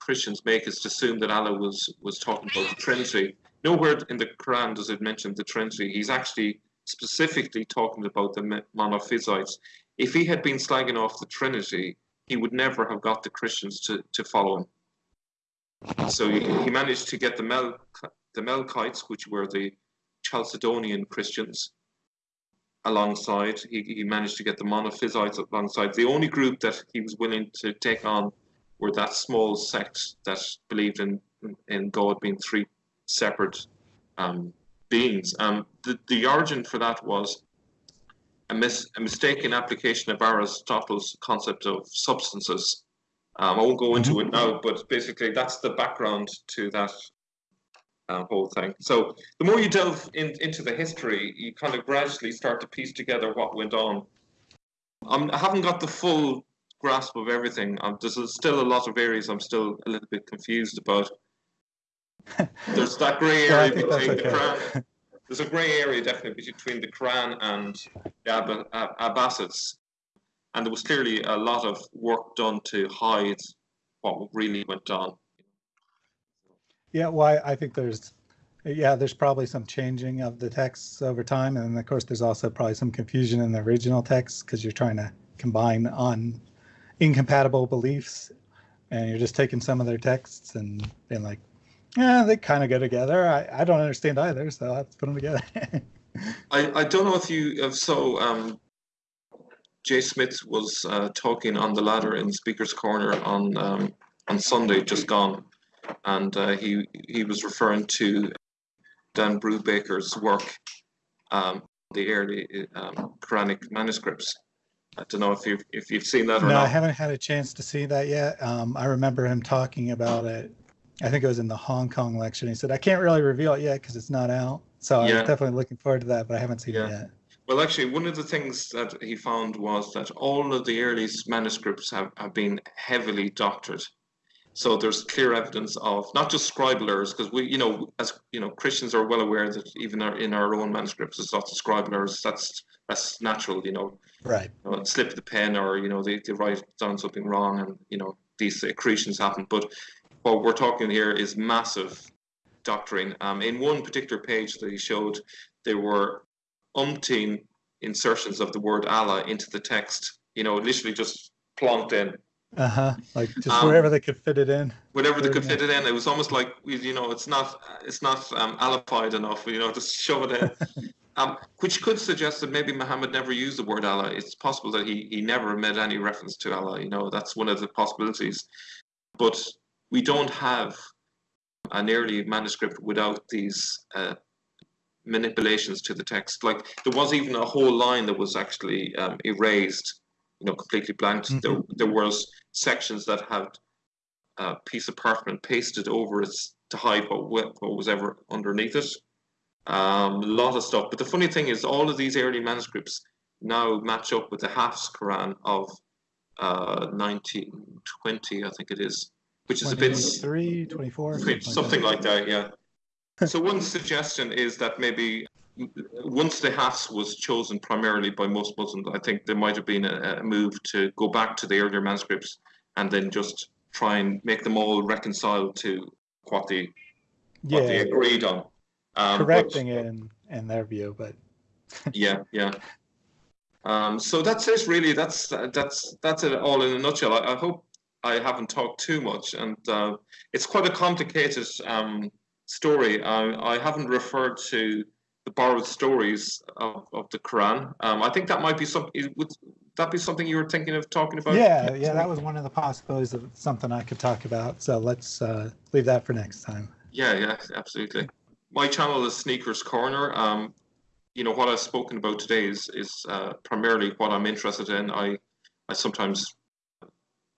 B: Christians make is to assume that Allah was was talking about the Trinity. Nowhere in the Quran does it mention the Trinity. He's actually specifically talking about the monophysites. If he had been slagging off the Trinity, he would never have got the Christians to, to follow him. So he, he managed to get the Mel the Melkites, which were the Chalcedonian Christians, alongside. He, he managed to get the Monophysites alongside. The only group that he was willing to take on were that small sect that believed in in God being three separate um, beings. Um, the, the origin for that was a, mis- a mistaken application of Aristotle's concept of substances. Um, I won't go into it now, but basically that's the background to that uh, whole thing. So the more you delve in, into the history, you kind of gradually start to piece together what went on. I'm, I haven't got the full grasp of everything. Um, there's still a lot of areas I'm still a little bit confused about. There's that grey area
A: that's
B: between the. Quran. There's a grey area definitely between the Quran and the Ab- Ab- Abbasids, and there was clearly a lot of work done to hide what really went on.
A: Yeah, well, I, I think there's, yeah, there's probably some changing of the texts over time, and of course, there's also probably some confusion in the original text because you're trying to combine on incompatible beliefs, and you're just taking some of their texts and being like, yeah, they kind of go together. I, I don't understand either, so let's put them together.
B: I, I don't know if you so. Um, Jay Smith was uh, talking on the ladder in Speaker's Corner on um, on Sunday, just gone, and uh, he he was referring to Dan Brubaker's work, um, the early um, Quranic manuscripts. I don't know if you've if you've seen that or
A: No,
B: not.
A: I haven't had a chance to see that yet. Um, I remember him talking about it. I think it was in the Hong Kong lecture. And he said, I can't really reveal it yet because it's not out. So I'm definitely looking forward to that, but I haven't seen
B: Yeah.
A: it yet.
B: Well, actually, one of the things that he found was that all of the earliest manuscripts have, have been heavily doctored. So there's clear evidence of not just scribal errors, because we, you know, as you know, Christians are well aware that even our, in our own manuscripts, there's lots of scribal errors. That's that's natural, you know,
A: Right.
B: you know, slip of the pen or you know they, they write down something wrong and you know these accretions happen but what we're talking here is massive doctoring um, in one particular page that he showed there were umpteen insertions of the word allah into the text you know literally just plonked in
A: Uh huh. Like just
B: Um,
A: wherever they could fit it in.
B: whatever they could fit it in it was almost like you know it's not it's not um, alified enough you know just shove it in um, which could suggest that maybe Muhammad never used the word Allah. It's possible that he, he never made any reference to Allah. You know, that's one of the possibilities. But we don't have an early manuscript without these uh, manipulations to the text. Like there was even a whole line that was actually um, erased, you know, completely blanked. There, there was sections that had a piece of parchment pasted over it to hide what, what was ever underneath it um, a lot of stuff. But the funny thing is, all of these early manuscripts now match up with the Hafs Quran of uh, 1920, I think it is, which is a bit
A: 23, 24.
B: something like that, yeah. so one suggestion is that maybe once the Hafs was chosen primarily by most Muslims, I think there might have been a, a move to go back to the earlier manuscripts and then just try and make them all reconcile to what they what they agreed on. Um, but-
A: Correcting it in, in their view, but
B: yeah yeah. Um so that's it really. That's that's that's it all in a nutshell. I, I hope i haven't talked too much and uh, it's quite a complicated um story. I, I haven't referred to the borrowed stories of, of the quran um i think that might be something would that be something you were thinking of talking about
A: yeah, yeah, that was one of the possibilities of something I could talk about. So let's uh, leave that for next time.
B: Yeah, yeah, absolutely. My channel is Speakers Corner. Um, you know what I've spoken about today is is uh, primarily what I'm interested in. I I sometimes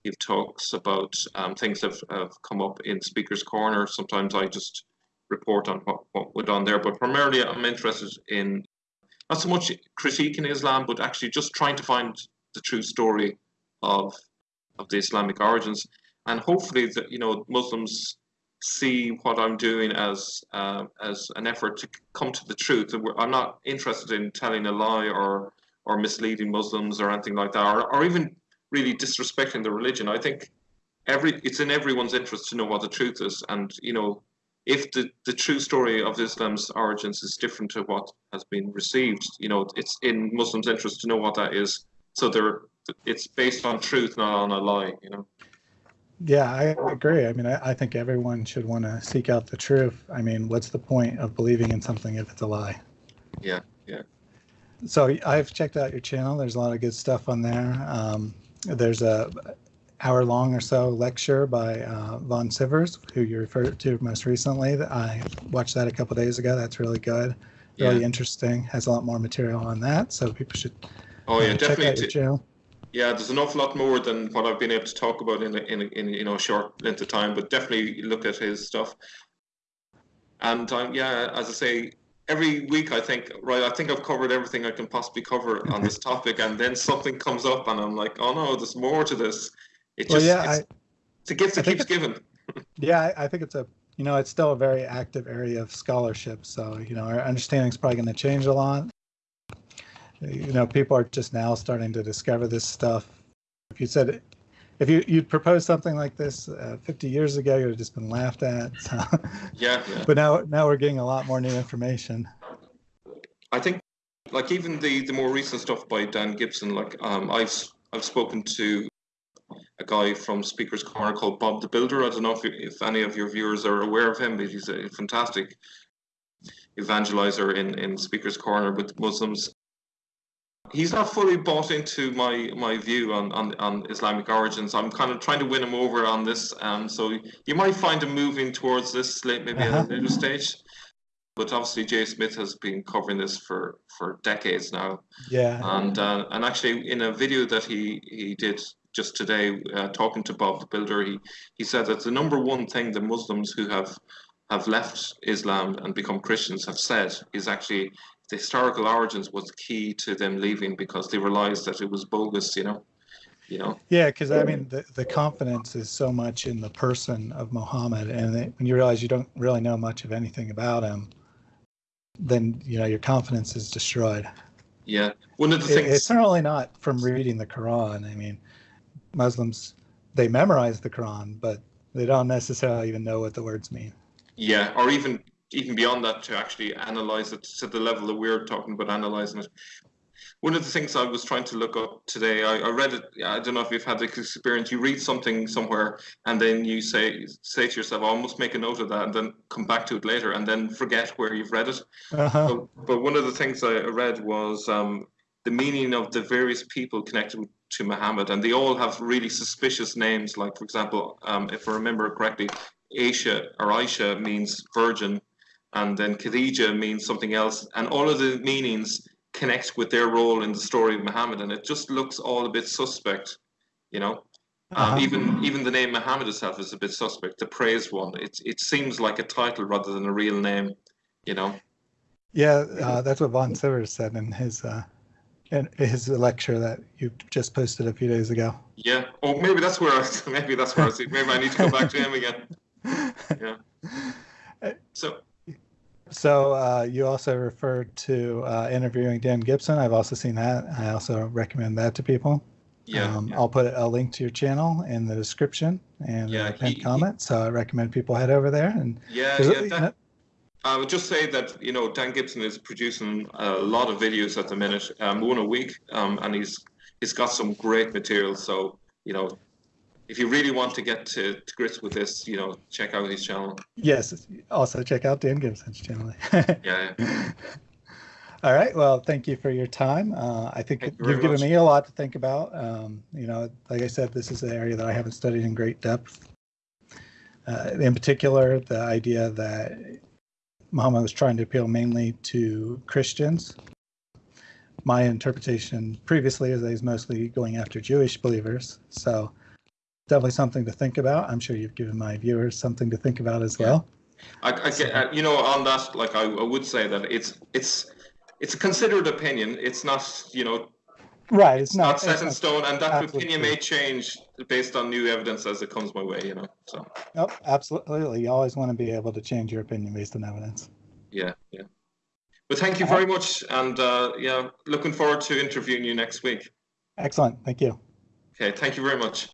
B: give talks about um, things that have, have come up in Speakers Corner. Sometimes I just report on what what went on there, but primarily I'm interested in not so much critiquing Islam, but actually just trying to find the true story of of the Islamic origins, and hopefully that you know Muslims see what I'm doing as uh, as an effort to come to the truth. I'm not interested in telling a lie or or misleading Muslims or anything like that, or, or even really disrespecting the religion. I think every it's in everyone's interest to know what the truth is, and you know if the, the true story of Islam's origins is different to what has been received, you know, it's in Muslims' interest to know what that is. So they're it's based on truth, not on a lie, you know.
A: Yeah, I agree. I mean, I, I think everyone should want to seek out the truth. I mean, what's the point of believing in something if it's a lie?
B: Yeah, yeah.
A: So I've checked out your channel. There's a lot of good stuff on there. Um, there's a hour long or so lecture by uh, Von Sivers, who you referred to most recently. I watched that a couple days ago. That's really good, really
B: Yeah.
A: interesting. Has a lot more material on that, so people should
B: Oh yeah,
A: uh, check out
B: definitely.
A: your channel.
B: Yeah, there's an awful lot more than what I've been able to talk about in a, in, a, in you know a short length of time. But definitely look at his stuff. And um, yeah, as I say, every week I think, right, I think I've covered everything I can possibly cover on this topic, and then something comes up, and I'm like, oh no, there's more to this. It
A: Well,
B: just
A: yeah,
B: it's,
A: I,
B: it's a gift that keeps giving.
A: yeah, I, I think it's a you know it's still a very active area of scholarship. So you know our understanding is probably going to change a lot. You know, people are just now starting to discover this stuff. If you said if you you'd proposed something like this uh, 50 years ago, you would have just been laughed at. So,
B: Yeah, yeah.
A: but now now we're getting a lot more new information.
B: I think, like even the the more recent stuff by Dan Gibson, like um, I've I've spoken to a guy from Speaker's Corner called Bob the Builder. I don't know if you, if any of your viewers are aware of him, but he's a fantastic evangelizer in in Speaker's Corner with Muslims. he's not fully bought into my my view on, on on Islamic origins. I'm kind of trying to win him over on this. Um, so you might find him moving towards this late, maybe uh-huh. at a later stage. But obviously, Jay Smith has been covering this for for decades now.
A: Yeah.
B: And uh, and actually, in a video that he he did just today, uh, talking to Bob the Builder, he he said that the number one thing the Muslims who have have left Islam and become Christians have said is actually the historical origins was key to them leaving because they realized that it was bogus, you know. You know.
A: Yeah, because I mean, the, the confidence is so much in the person of Muhammad, and when you realize you don't really know much of anything about him, then you know your confidence is destroyed.
B: Yeah, one of the things
A: it's certainly not from reading the Quran. I mean, Muslims they memorize the Quran, but they don't necessarily even know what the words mean.
B: Yeah, or even even beyond that to actually analyze it to the level that we're talking about analyzing it. One of the things I was trying to look up today, I, I read it. I don't know if you've had the experience. You read something somewhere, and then you say say to yourself, "I must make a note of that," and then come back to it later, and then forget where you've read it.
A: Uh-huh. But,
B: but, one of the things I read was um, the meaning of the various people connected to Muhammad, and they all have really suspicious names. Like, for example, um, if I remember correctly, Aisha or Aisha means virgin, and then Khadija means something else, and all of the meanings connect with their role in the story of Muhammad, and it just looks all a bit suspect, you know. Um, uh-huh. Even even the name Muhammad itself is a bit suspect. The praised one, it it seems like a title rather than a real name, you know.
A: Yeah, uh, that's what Von Sivers said in his uh, in his lecture that you just posted a few days ago.
B: Yeah. Oh, maybe that's where I, maybe that's where I see. Maybe I need to go back to him again. Yeah. So
A: so uh, you also referred to uh, interviewing Dan Gibson. I've also seen that. I also recommend that to people.
B: Yeah, um,
A: yeah. I'll put a link to your channel in the description and yeah, a pinned comment. So I recommend people head over there and.
B: Yeah, yeah. That, I would just say that you know Dan Gibson is producing a lot of videos at the minute, um, one a week, um, and he's he's got some great material. So you know if you really want to get to, to, grips with this, you know, check out his channel.
A: Yes. Also check out Dan Gibson's channel.
B: yeah.
A: All right. Well, thank you for your time. Uh, I think you have given much. me a lot to think about. Um, you know, like I said, this is an area that I haven't studied in great depth. Uh, in particular, the idea that Muhammad was trying to appeal mainly to Christians. My interpretation previously is that he's mostly going after Jewish believers. So definitely something to think about. I'm sure you've given my viewers something to think about as well.
B: I, I get, uh, you know, on that, like I, I would say that it's it's it's a considered opinion. It's not, you know,
A: right. It's, not,
B: not set in stone, and that opinion may change based on new evidence as it comes my way. You know, so.
A: Nope, absolutely. You always want to be able to change your opinion based on evidence.
B: Yeah, yeah. But thank you very much, and uh, yeah, looking forward to interviewing you next week.
A: Excellent. Thank you.
B: Okay, thank you very much.